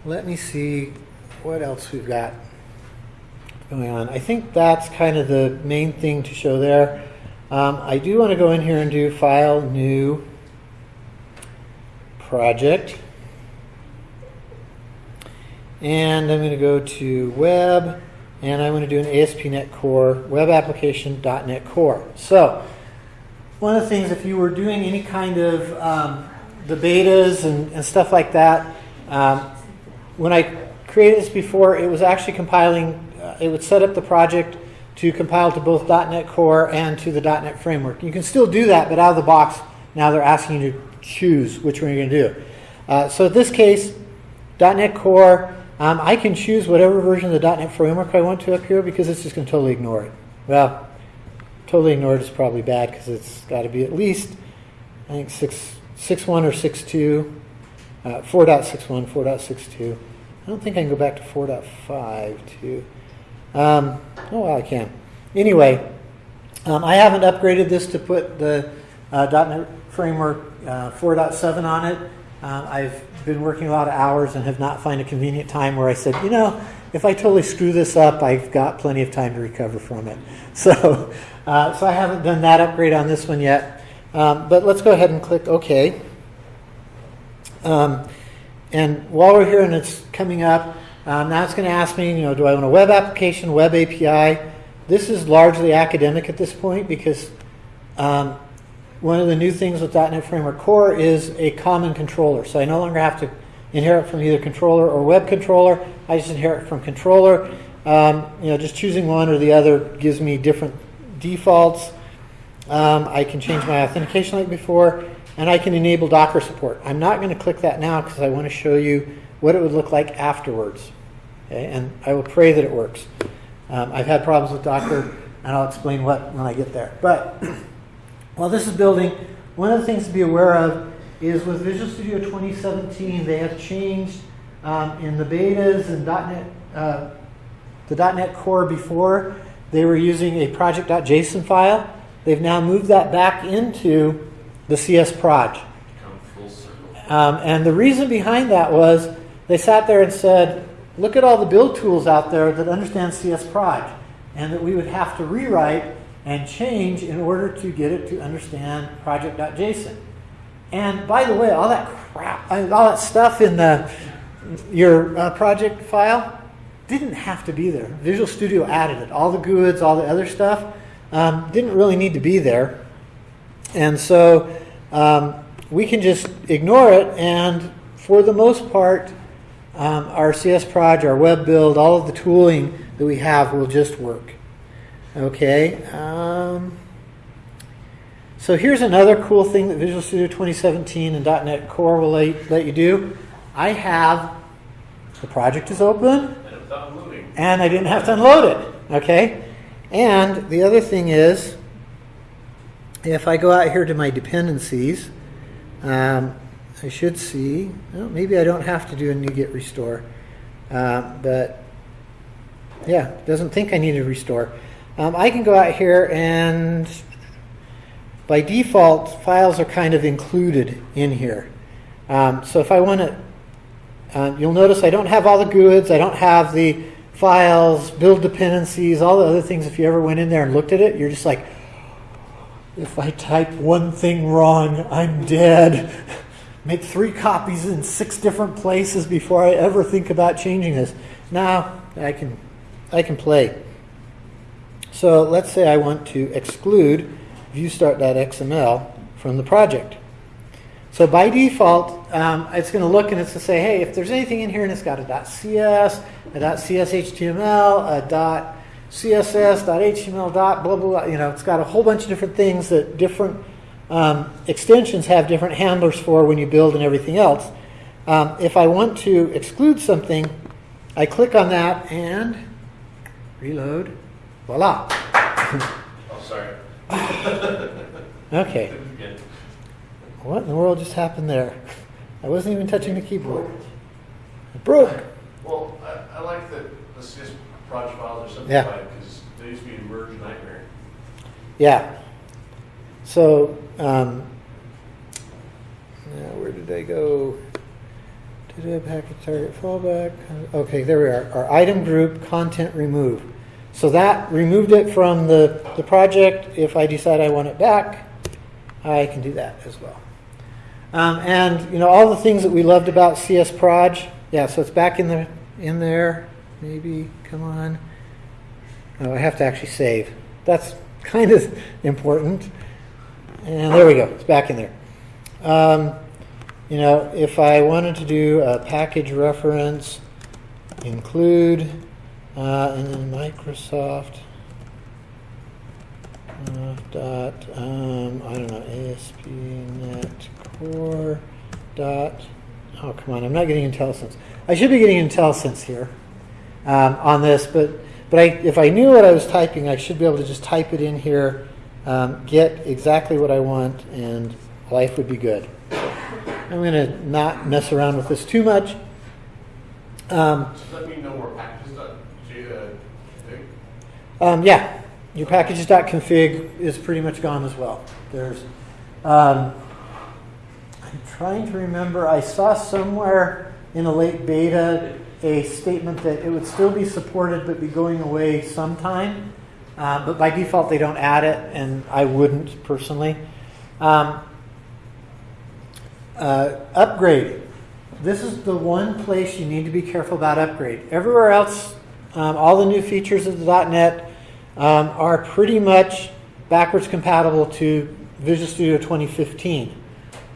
let me see what else we've got going on. I think that's kind of the main thing to show there. Um, I do want to go in here and do File, New, Project. And I'm going to go to Web, and I'm going to do an ASP.NET Core Web Application .NET Core. So, one of the things, if you were doing any kind of um, the betas and, and stuff like that, um, when I created this before, it was actually compiling, uh, it would set up the project to compile to both .NET Core and to the .NET Framework. You can still do that, but out of the box, now they're asking you to choose which one you're going to do. Uh, so in this case, .NET Core, um, I can choose whatever version of the .NET Framework I want to up here because it's just going to totally ignore it. Well, totally ignore it is probably bad because it's got to be at least, I think, 6, 6.1 or 6.2, uh, 4.61, 4.62. I don't think I can go back to 4.5 too. Um, oh, well, I can. Anyway, um, I haven't upgraded this to put the uh, .NET Framework uh, 4.7 on it. Um, I've been working a lot of hours and have not found a convenient time where I said, you know, if I totally screw this up, I've got plenty of time to recover from it. So, uh, so I haven't done that upgrade on this one yet. Um, but let's go ahead and click OK. Um, and while we're here and it's coming up, um, now it's going to ask me, you know, do I want a web application, web API? This is largely academic at this point because um, one of the new things with .NET Framework Core is a common controller. So I no longer have to inherit from either controller or web controller. I just inherit from controller. Um, you know, just choosing one or the other gives me different defaults. Um, I can change my authentication like before, and I can enable Docker support. I'm not going to click that now because I want to show you what it would look like afterwards. Okay? And I will pray that it works. Um, I've had problems with Docker, and I'll explain what when I get there. But while this is building, one of the things to be aware of is with Visual Studio 2017, they have changed um, in the betas and .NET, uh, the .NET Core before, they were using a project.json file. They've now moved that back into the CS proj. Um, and the reason behind that was they sat there and said, look at all the build tools out there that understand CS proj, and that we would have to rewrite and change in order to get it to understand project.json. And by the way, all that crap, all that stuff in the your uh, project file didn't have to be there. Visual Studio added it. All the GUIDs, all the other stuff um, didn't really need to be there. And so um, we can just ignore it, and for the most part, um, our CS Proj, our web build, all of the tooling that we have will just work. Okay. Um, so here's another cool thing that Visual Studio 2017 and .NET Core will let, let you do. I have the project is open And it's not moving. and I didn't have to unload it. Okay? And the other thing is, if I go out here to my dependencies, um, I should see, well, maybe I don't have to do a NuGet restore, uh, but yeah, doesn't think I need to restore. Um, I can go out here and by default, files are kind of included in here. Um, so if I want to, uh, you'll notice I don't have all the GUIDs, I don't have the files, build dependencies, all the other things. If you ever went in there and looked at it, you're just like, if I type one thing wrong, I'm dead. Make three copies in six different places before I ever think about changing this. Now I can, I can play. So let's say I want to exclude viewstart.xml from the project. So by default, um, it's going to look and it's going to say, hey, if there's anything in here and it's got a .cs, a .cshtml, a CSS, .html, dot, blah, blah, blah. You know, it's got a whole bunch of different things that different um, extensions have different handlers for when you build and everything else. Um, if I want to exclude something, I click on that and reload. Voila. Oh, sorry. Okay. What in the world just happened there? I wasn't even touching the keyboard. It broke. Well, I, I like that the CS project files are Yeah. simplified because they used to be a merge nightmare. Yeah. So, um, now where did I go? Did I package target fallback? Okay, there we are. Our item group content remove. So that removed it from the, the project. If I decide I want it back, I can do that as well. Um, and you know all the things that we loved about CS Proj. Yeah, so it's back in the in there. Maybe come on. Oh, I have to actually save. That's kind of important. And there we go. It's back in there. Um, you know, if I wanted to do a package reference, include, uh, and then Microsoft uh, dot, um, I don't know, ASP.NET Core dot, oh, come on, I'm not getting IntelliSense. I should be getting IntelliSense here um, on this, but but I, if I knew what I was typing, I should be able to just type it in here, um, get exactly what I want, and life would be good. I'm going to not mess around with this too much. Um, Does that mean no more packages dot J, uh, um, yeah, your packages.config is pretty much gone as well. There's, um, I'm trying to remember, I saw somewhere in a late beta a statement that it would still be supported but be going away sometime. Uh, but by default, they don't add it, and I wouldn't personally. Um, uh, upgrade. This is the one place you need to be careful about upgrade. Everywhere else, um, all the new features of the .NET um, are pretty much backwards compatible to Visual Studio 2015.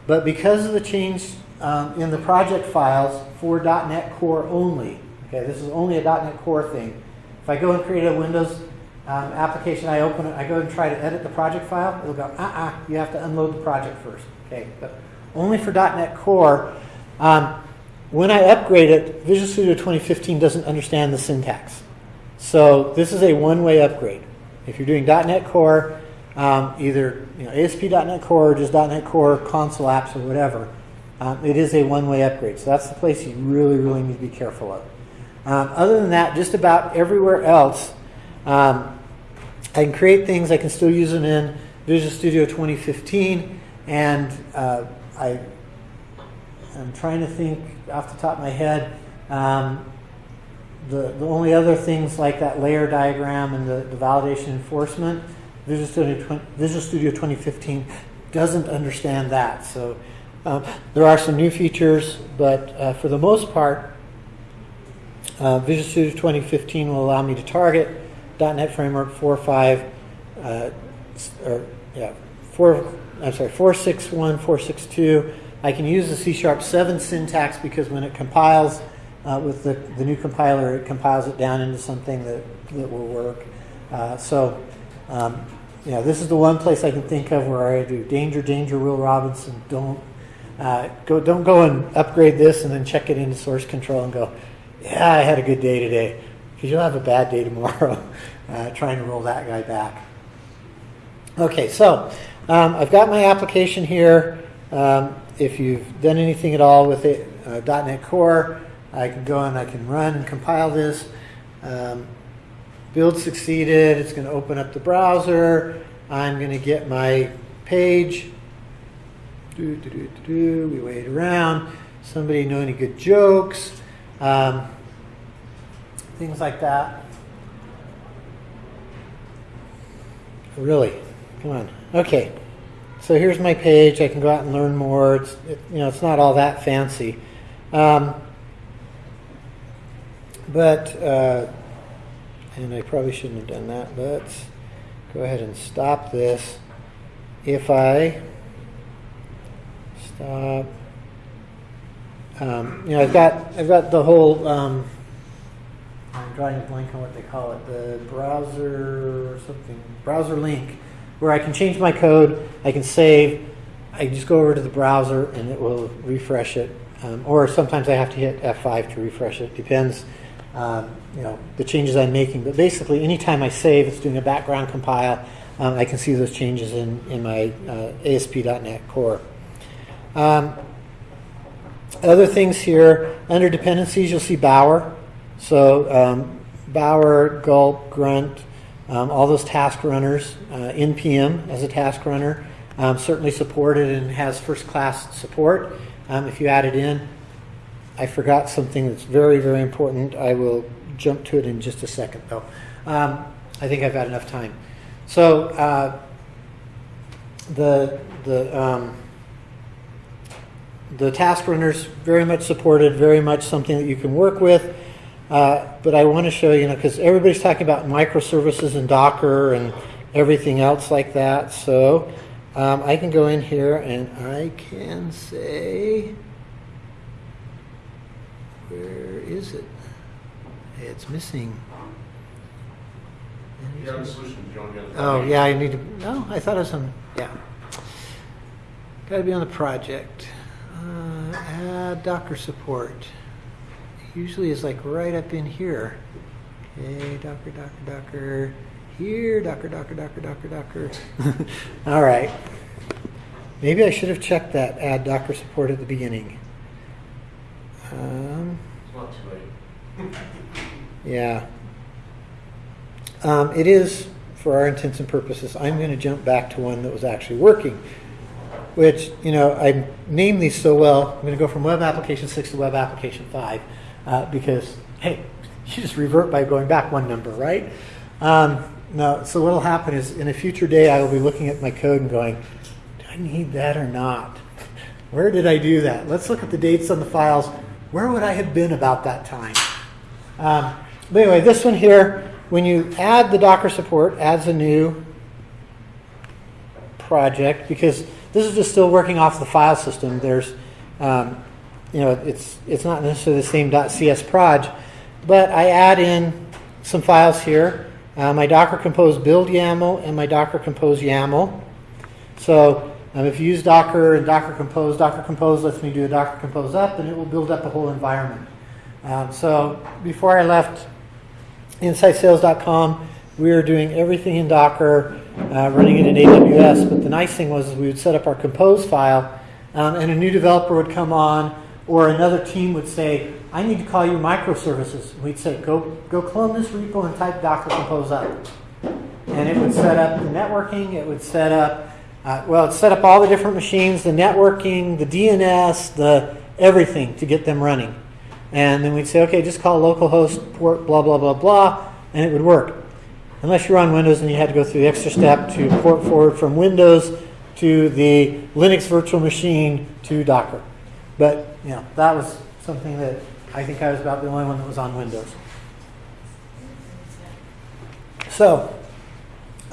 But because of the change um, in the project files for .NET Core only, okay, this is only a .NET Core thing. If I go and create a Windows um, application, I open it, I go and try to edit the project file, it'll go, uh-uh, you have to unload the project first. Okay, but only for .NET Core. Um, when I upgrade it, Visual Studio 2015 doesn't understand the syntax. So this is a one-way upgrade. If you're doing .NET Core, um, either you know, ASP.NET Core or just .NET Core console apps or whatever, um, it is a one-way upgrade. So that's the place you really, really need to be careful of. Um, other than that, just about everywhere else, um, I can create things. I can still use them in Visual Studio 2015, and uh, I, I'm trying to think off the top of my head. Um, the, the only other things like that layer diagram and the, the validation enforcement, Visual Studio, 20, Visual Studio 2015 doesn't understand that. So um, there are some new features, but uh, for the most part, uh, Visual Studio 2015 will allow me to target .NET Framework 4.5, uh, or yeah, 4, I'm sorry, 461, 462. I can use the C Sharp 7 syntax because when it compiles uh, with the, the new compiler, it compiles it down into something that, that will work. Uh, so, um, yeah, this is the one place I can think of where I do danger, danger, Will Robinson. Don't uh, go, don't go and upgrade this and then check it into source control and go, yeah, I had a good day today, because you'll have a bad day tomorrow uh, trying to roll that guy back. Okay, so um, I've got my application here. Um, if you've done anything at all with it, uh, .NET Core, I can go and I can run and compile this. Um, build succeeded. It's going to open up the browser. I'm going to get my page. Do, do, do, do. We wait around. Somebody know any good jokes? Um, things like that. Really? Come on. Okay. So here's my page. I can go out and learn more. It's it, you know it's not all that fancy, um, but uh, and I probably shouldn't have done that. Let's go ahead and stop this. If I stop, um, you know I've got I've got the whole um, I'm drawing a blank on what they call it, the browser something, browser link, where I can change my code, I can save, I just go over to the browser and it will refresh it. Um, or sometimes I have to hit F5 to refresh it. Depends, um, you know, the changes I'm making. But basically, anytime I save, it's doing a background compile. Um, I can see those changes in in my uh, ASP.NET Core. Um, other things here under dependencies, you'll see Bower. So um, Bower, Gulp, Grunt, um, all those task runners, uh, NPM as a task runner, um, certainly supported and has first class support. Um, if you add it in, I forgot something that's very, very important. I will jump to it in just a second, though. Um, I think I've had enough time. So uh, the the um, the task runners very much supported, very much something that you can work with. Uh, but I want to show you know because everybody's talking about microservices and Docker and everything else like that. So um, I can go in here and I can say, where is it? It's missing. You solution, you don't get it. Oh, yeah, I need to, no, I thought it was on, yeah. Got to be on the project. Uh, add Docker support. Usually is like right up in here. Okay, Docker, Docker, Docker. Here, Docker, Docker, Docker, Docker, Docker. All right. Maybe I should have checked that add Docker support at the beginning. Um, It's not too late. yeah. Um, it is, for our intents and purposes, I'm going to jump back to one that was actually working. Which, you know, I name these so well. I'm going to go from Web Application 6 to Web Application 5 uh, because, hey, you just revert by going back one number, right? Um, no, so what will happen is in a future day, I will be looking at my code and going, do I need that or not? Where did I do that? Let's look at the dates on the files. Where would I have been about that time? Um, but anyway, this one here, when you add the Docker support, adds a new project because this is just still working off the file system. There's, um, you know, it's it's not necessarily the same .cs proj, but I add in some files here. Uh, my Docker Compose build YAML and my Docker Compose YAML. So um, if you use Docker and Docker Compose, Docker Compose lets me do a Docker Compose up, and it will build up a whole environment. Um, so before I left InsightSales.com, we were doing everything in Docker, uh, running it in AWS. But the nice thing was we would set up our Compose file, um, and a new developer would come on, or another team would say, "I need to call you microservices." We'd say, "Go, go clone this repo and type Docker Compose up," and it would set up the networking. It would set up, uh, well, it set up all the different machines, the networking, the DNS, the everything to get them running. And then we'd say, okay, just call localhost port blah blah blah blah, and it would work. Unless you're on Windows and you had to go through the extra step to port forward from Windows to the Linux virtual machine to Docker. But you know, that was something that I think I was about the only one that was on Windows. So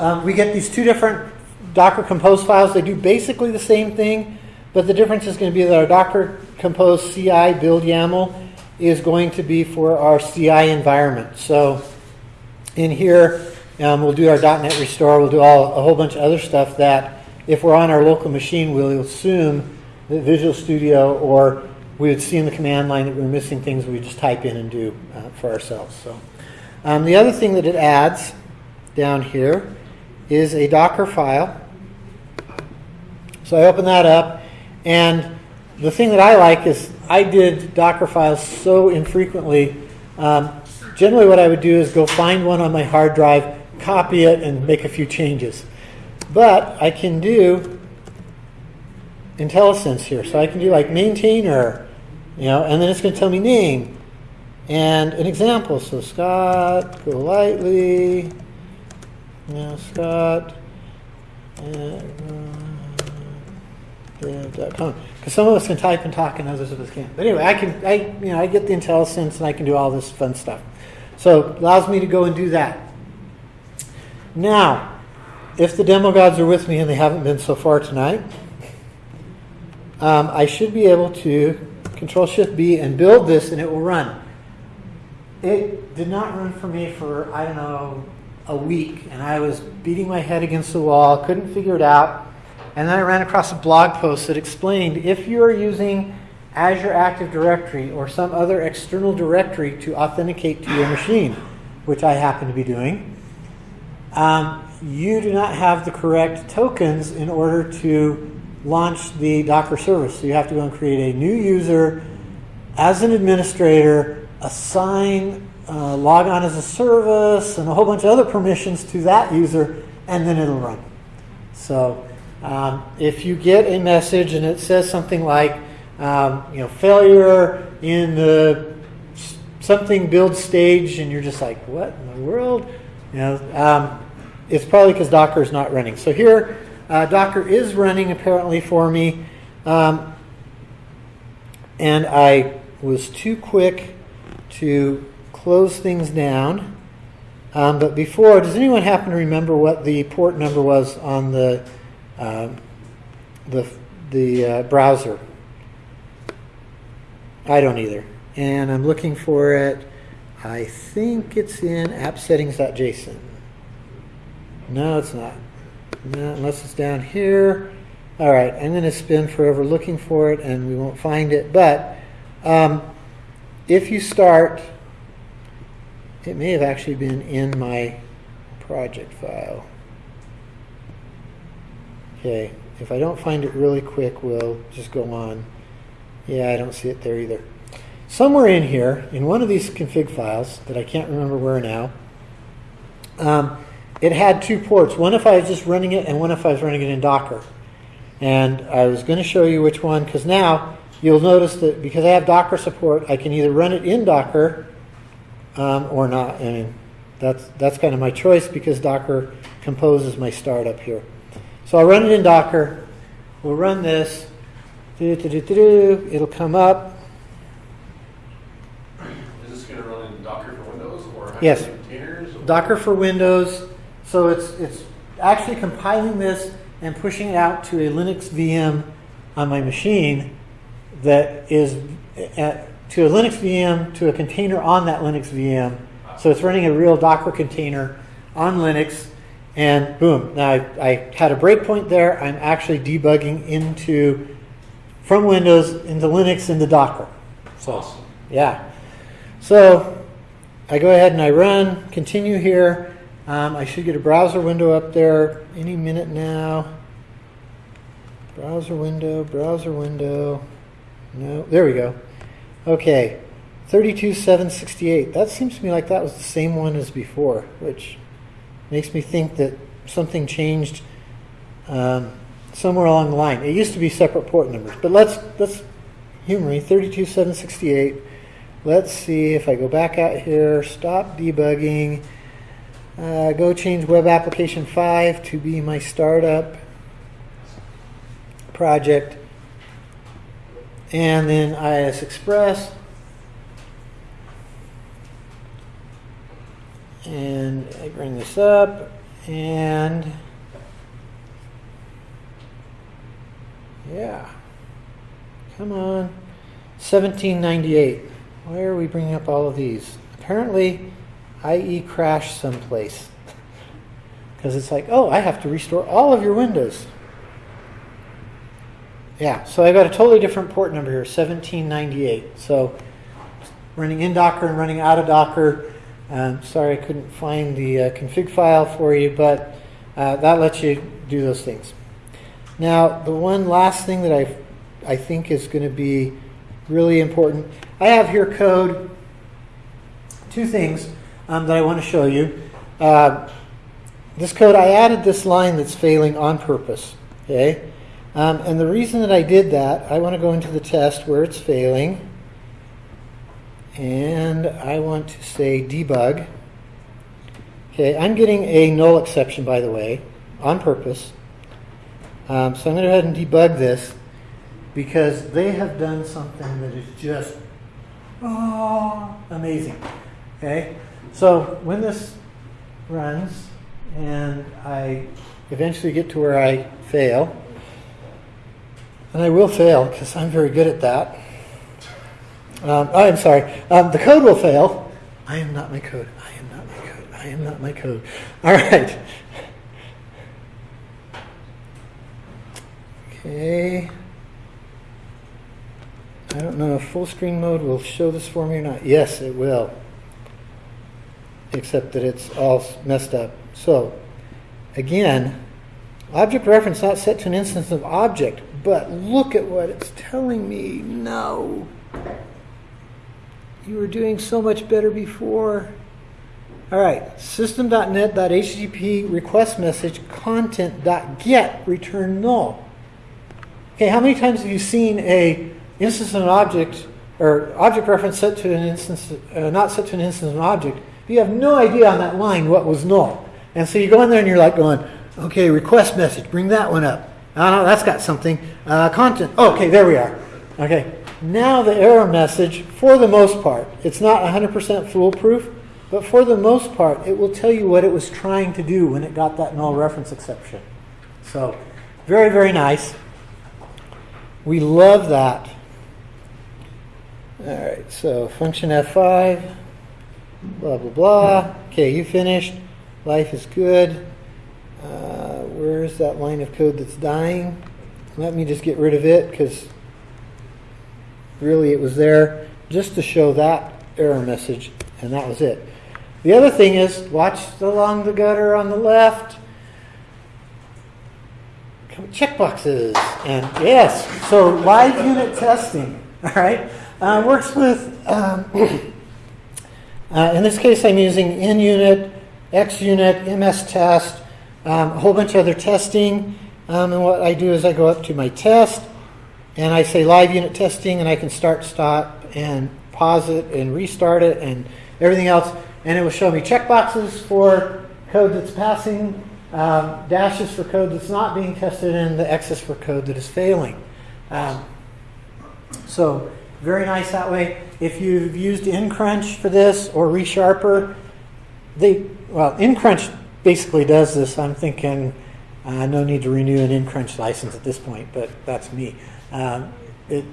um, we get these two different Docker Compose files. They do basically the same thing, but the difference is going to be that our Docker Compose CI build YAML is going to be for our CI environment. So in here, um, we'll do our .NET Restore. We'll do all, a whole bunch of other stuff that if we're on our local machine, we'll assume that Visual Studio or we would see in the command line that we're missing things we just type in and do uh, for ourselves. So um, the other thing that it adds down here is a Docker file. So I open that up, and the thing that I like is I did Docker files so infrequently. Um, generally, what I would do is go find one on my hard drive, copy it, and make a few changes. But I can do IntelliSense here. So I can do like maintainer, you know, and then it's going to tell me name and an example. So Scott Golightly, you know, Scott. Uh, dev.com. Because some of us can type and talk, and others of us can't. But anyway, I can, I, you know, I get the IntelliSense, and I can do all this fun stuff. So allows me to go and do that. Now, if the demo gods are with me, and they haven't been so far tonight, um, I should be able to Control Shift B and build this, and it will run. it did not run for me for, I don't know, a week. And I was beating my head against the wall, couldn't figure it out. And then I ran across a blog post that explained if you're using Azure Active Directory or some other external directory to authenticate to your machine, which I happen to be doing, um, you do not have the correct tokens in order to launch the Docker service. So you have to go and create a new user as an administrator, assign uh, log on as a service, and a whole bunch of other permissions to that user, and then it'll run. So um, if you get a message and it says something like, um, you know, failure in the something build stage, and you're just like, what in the world? You know, um, it's probably because Docker is not running. So here, uh, Docker is running apparently for me, um, and I was too quick to close things down. Um, but before, does anyone happen to remember what the port number was on the um, the the uh, browser? I don't either, and I'm looking for it. I think it's in appsettings.json. No, it's not. No, unless it's down here. All right, I'm going to spend forever looking for it, and we won't find it. But um, if you start, it may have actually been in my project file. Okay, if I don't find it really quick, we'll just go on. Yeah, I don't see it there either. Somewhere in here, in one of these config files that I can't remember where now, um, it had two ports. One if I was just running it, and one if I was running it in Docker. And I was going to show you which one, because now you'll notice that because I have Docker support, I can either run it in Docker um, or not. I mean, that's that's kind of my choice because Docker composes my startup here. So I'll run it in Docker. We'll run this. Do-do-do-do-do. It'll come up. Is this going to run in Docker for Windows or have Yes. Docker for Windows. So it's it's actually compiling this and pushing it out to a Linux VM on my machine that is uh, to a Linux VM to a container on that Linux VM. So it's running a real Docker container on Linux, and boom! Now I, I had a breakpoint there. I'm actually debugging into from Windows into Linux into Docker. So Awesome. yeah. So I go ahead and I run, continue here. Um, I should get a browser window up there any minute now. Browser window, browser window. No, there we go. Okay, 32768. That seems to me like that was the same one as before, which makes me think that something changed um, somewhere along the line. It used to be separate port numbers, but let's let's humor me. 32768. Let's see if I go back out here, stop debugging, uh, go change web application 5 to be my startup project, and then IIS Express. And I bring this up, and yeah, come on, 1798. Why are we bringing up all of these? Apparently, IE crashed someplace. Because it's like, oh, I have to restore all of your windows. Yeah, so I've got a totally different port number here, 1798. So running in Docker and running out of Docker. Um, sorry I couldn't find the uh, config file for you, but uh, that lets you do those things. Now, the one last thing that I, I think is going to be really important, I have here code, two things um, that I want to show you. Uh, this code, I added this line that's failing on purpose. Okay, um, and the reason that I did that, I want to go into the test where it's failing, and I want to say debug. Okay, I'm getting a null exception, by the way, on purpose. Um, so I'm going to go ahead and debug this because they have done something that is just oh, amazing. Okay, so when this runs and I eventually get to where I fail, and I will fail because I'm very good at that. Um, oh, I'm sorry. Um, the code will fail. I am not my code. I am not my code. I am not my code. All right. Okay. I don't know if full screen mode will show this for me or not. Yes, it will. Except that it's all messed up. So, again, object reference not set to an instance of object, but look at what it's telling me. No. You were doing so much better before. All right, system.net.http request message content.get return null. Okay, how many times have you seen a instance of an object or object reference set to an instance, uh, not set to an instance of an object? You have no idea on that line what was null. And so you go in there and you're like going, okay, request message, bring that one up. Oh, no, that's got something. Uh, content. Oh, okay, there we are. Okay, now the error message, for the most part, it's not 100% foolproof, but for the most part, it will tell you what it was trying to do when it got that null reference exception. So, very, very nice. We love that. All right, so function F5, blah, blah, blah. Okay, you finished. Life is good. Uh, where's that line of code that's dying? Let me just get rid of it because really it was there just to show that error message, and that was it. The other thing is, watch along the gutter on the left. Checkboxes. And yes, so live unit testing, all right, uh, works with, um, uh, in this case, I'm using NUnit, XUnit, MS test, um, a whole bunch of other testing. Um, and what I do is I go up to my test and I say live unit testing and I can start, stop, and pause it and restart it and everything else. And it will show me checkboxes for code that's passing, um, dashes for code that's not being tested, and the X's for code that is failing. Um, so very nice that way. If you've used NCrunch for this or ReSharper, they well NCrunch basically does this. I'm thinking uh, no need to renew an NCrunch license at this point, but that's me. Um, it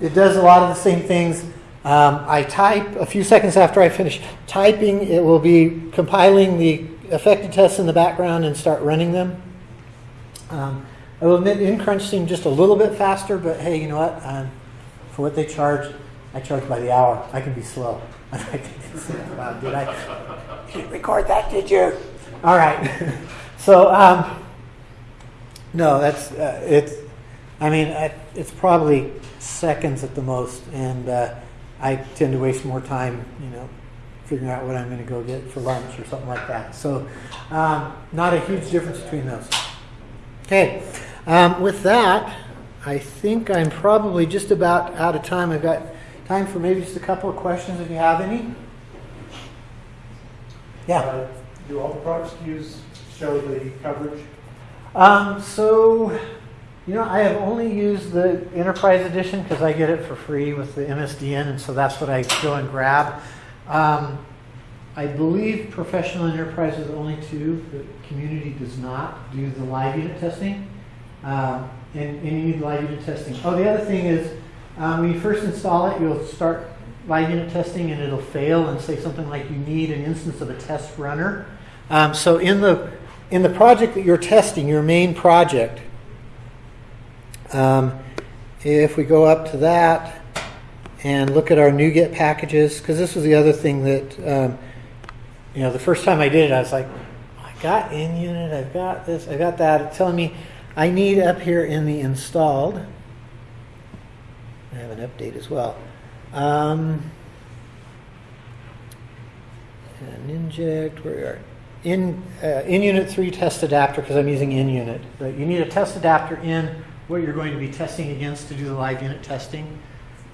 it does a lot of the same things. Um, I type a few seconds after I finish typing. It will be compiling the affected tests in the background and start running them. Um, I will admit NCrunch seemed just a little bit faster, but hey, you know what? Um, for what they charge, I charge by the hour. I can be slow. wow, did I you didn't record that? Did you? All right. so um, no, that's uh, it's. I mean, I, it's probably seconds at the most, and uh, I tend to waste more time, you know, figuring out what I'm going to go get for lunch or something like that. So, um, not a huge difference between those. Okay, um, with that, I think I'm probably just about out of time. I've got time for maybe just a couple of questions if you have any. Yeah. Uh, Do all the product SKUs show the coverage? Um, so, you know, I have only used the Enterprise Edition because I get it for free with the MSDN, and so that's what I go and grab. Um, I believe Professional Enterprise is only two. The community does not do the live unit testing. Um, and, and you need live unit testing. Oh, the other thing is, um, when you first install it, you'll start live unit testing and it'll fail and say something like you need an instance of a test runner. Um, so in the in the project that you're testing, your main project, um, if we go up to that and look at our NuGet packages, because this was the other thing that, um, you know, the first time I did it, I was like, I got NUnit, I've got this, I got that. It's telling me I need up here in the installed. I have an update as well. Um, and inject, where we are. In, uh, NUnit 3 test adapter, because I'm using NUnit. But you need a test adapter in what you're going to be testing against to do the live unit testing.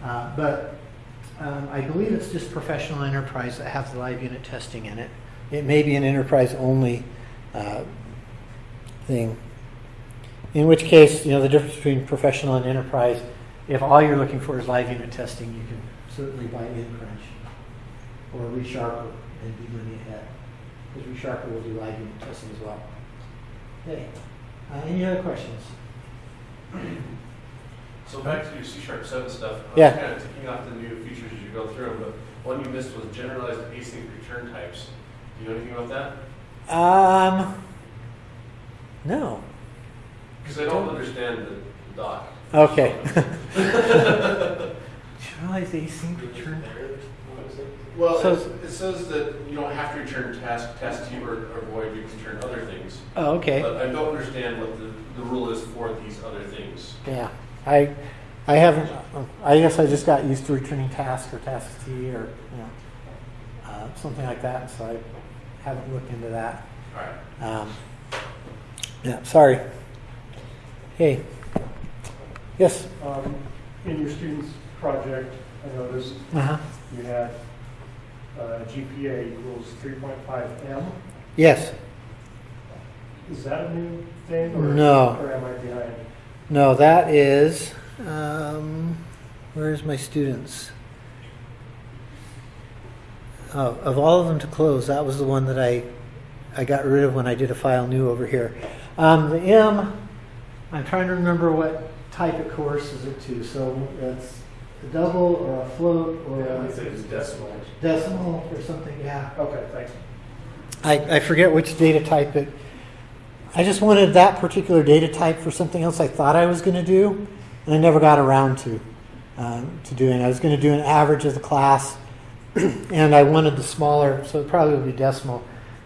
Uh, but um, I believe it's just professional enterprise that have the live unit testing in it. It may be an enterprise only uh, thing. In which case, you know, the difference between professional and enterprise, if all you're looking for is live unit testing, you can certainly buy nCrunch or ReSharper and be money ahead. Because ReSharper will do live unit testing as well. Okay. Uh, any other questions? So back to your C sharp seven stuff. I was Yeah. kind of ticking off the new features as you go through them, but one you missed was generalized async return types. Do you know anything about that? Um, no. Because I don't understand the doc. Okay. Generalized async return. Well, So- it, Well, it says that you don't have to return task, task two or, or void, you can return other things. Oh, okay. But I don't understand what the, the rule is for these other things. Yeah, I, I haven't, I guess I just got used to returning task or task T or, you know, uh, something like that, so I haven't looked into that. Alright. Um, yeah, sorry. Hey. Yes? Um, In your students' project, I noticed Uh-huh. you had uh, GPA equals 3.5M. Yes. Is that a new thing? or- No. Or am I behind? No, that is, um, where's my students? Oh, of all of them to close, that was the one that I, I got rid of when I did a file new over here. Um, the M, I'm trying to remember what type of course is it to, so it's a double or a float or Yeah, I a it's decimal. decimal or something, yeah. Okay, thanks. I, I forget which data type it. I just wanted that particular data type for something else I thought I was going to do, and I never got around to um, to doing. I was going to do an average of the class, and I wanted the smaller, so it probably would be decimal.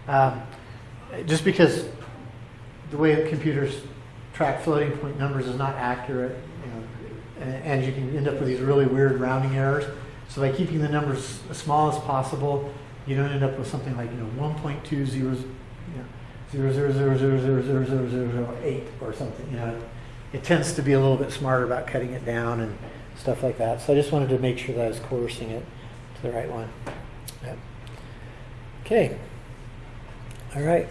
Um, just because the way computers track floating point numbers is not accurate, you know, and, you can end up with these really weird rounding errors. So by keeping the numbers as small as possible, you don't end up with something like you know 1.20 you know, 0.0000000008 or something. You know, it tends to be a little bit smarter about cutting it down and stuff like that. So I just wanted to make sure that I was coercing it to the right one. Yep. Okay. All right.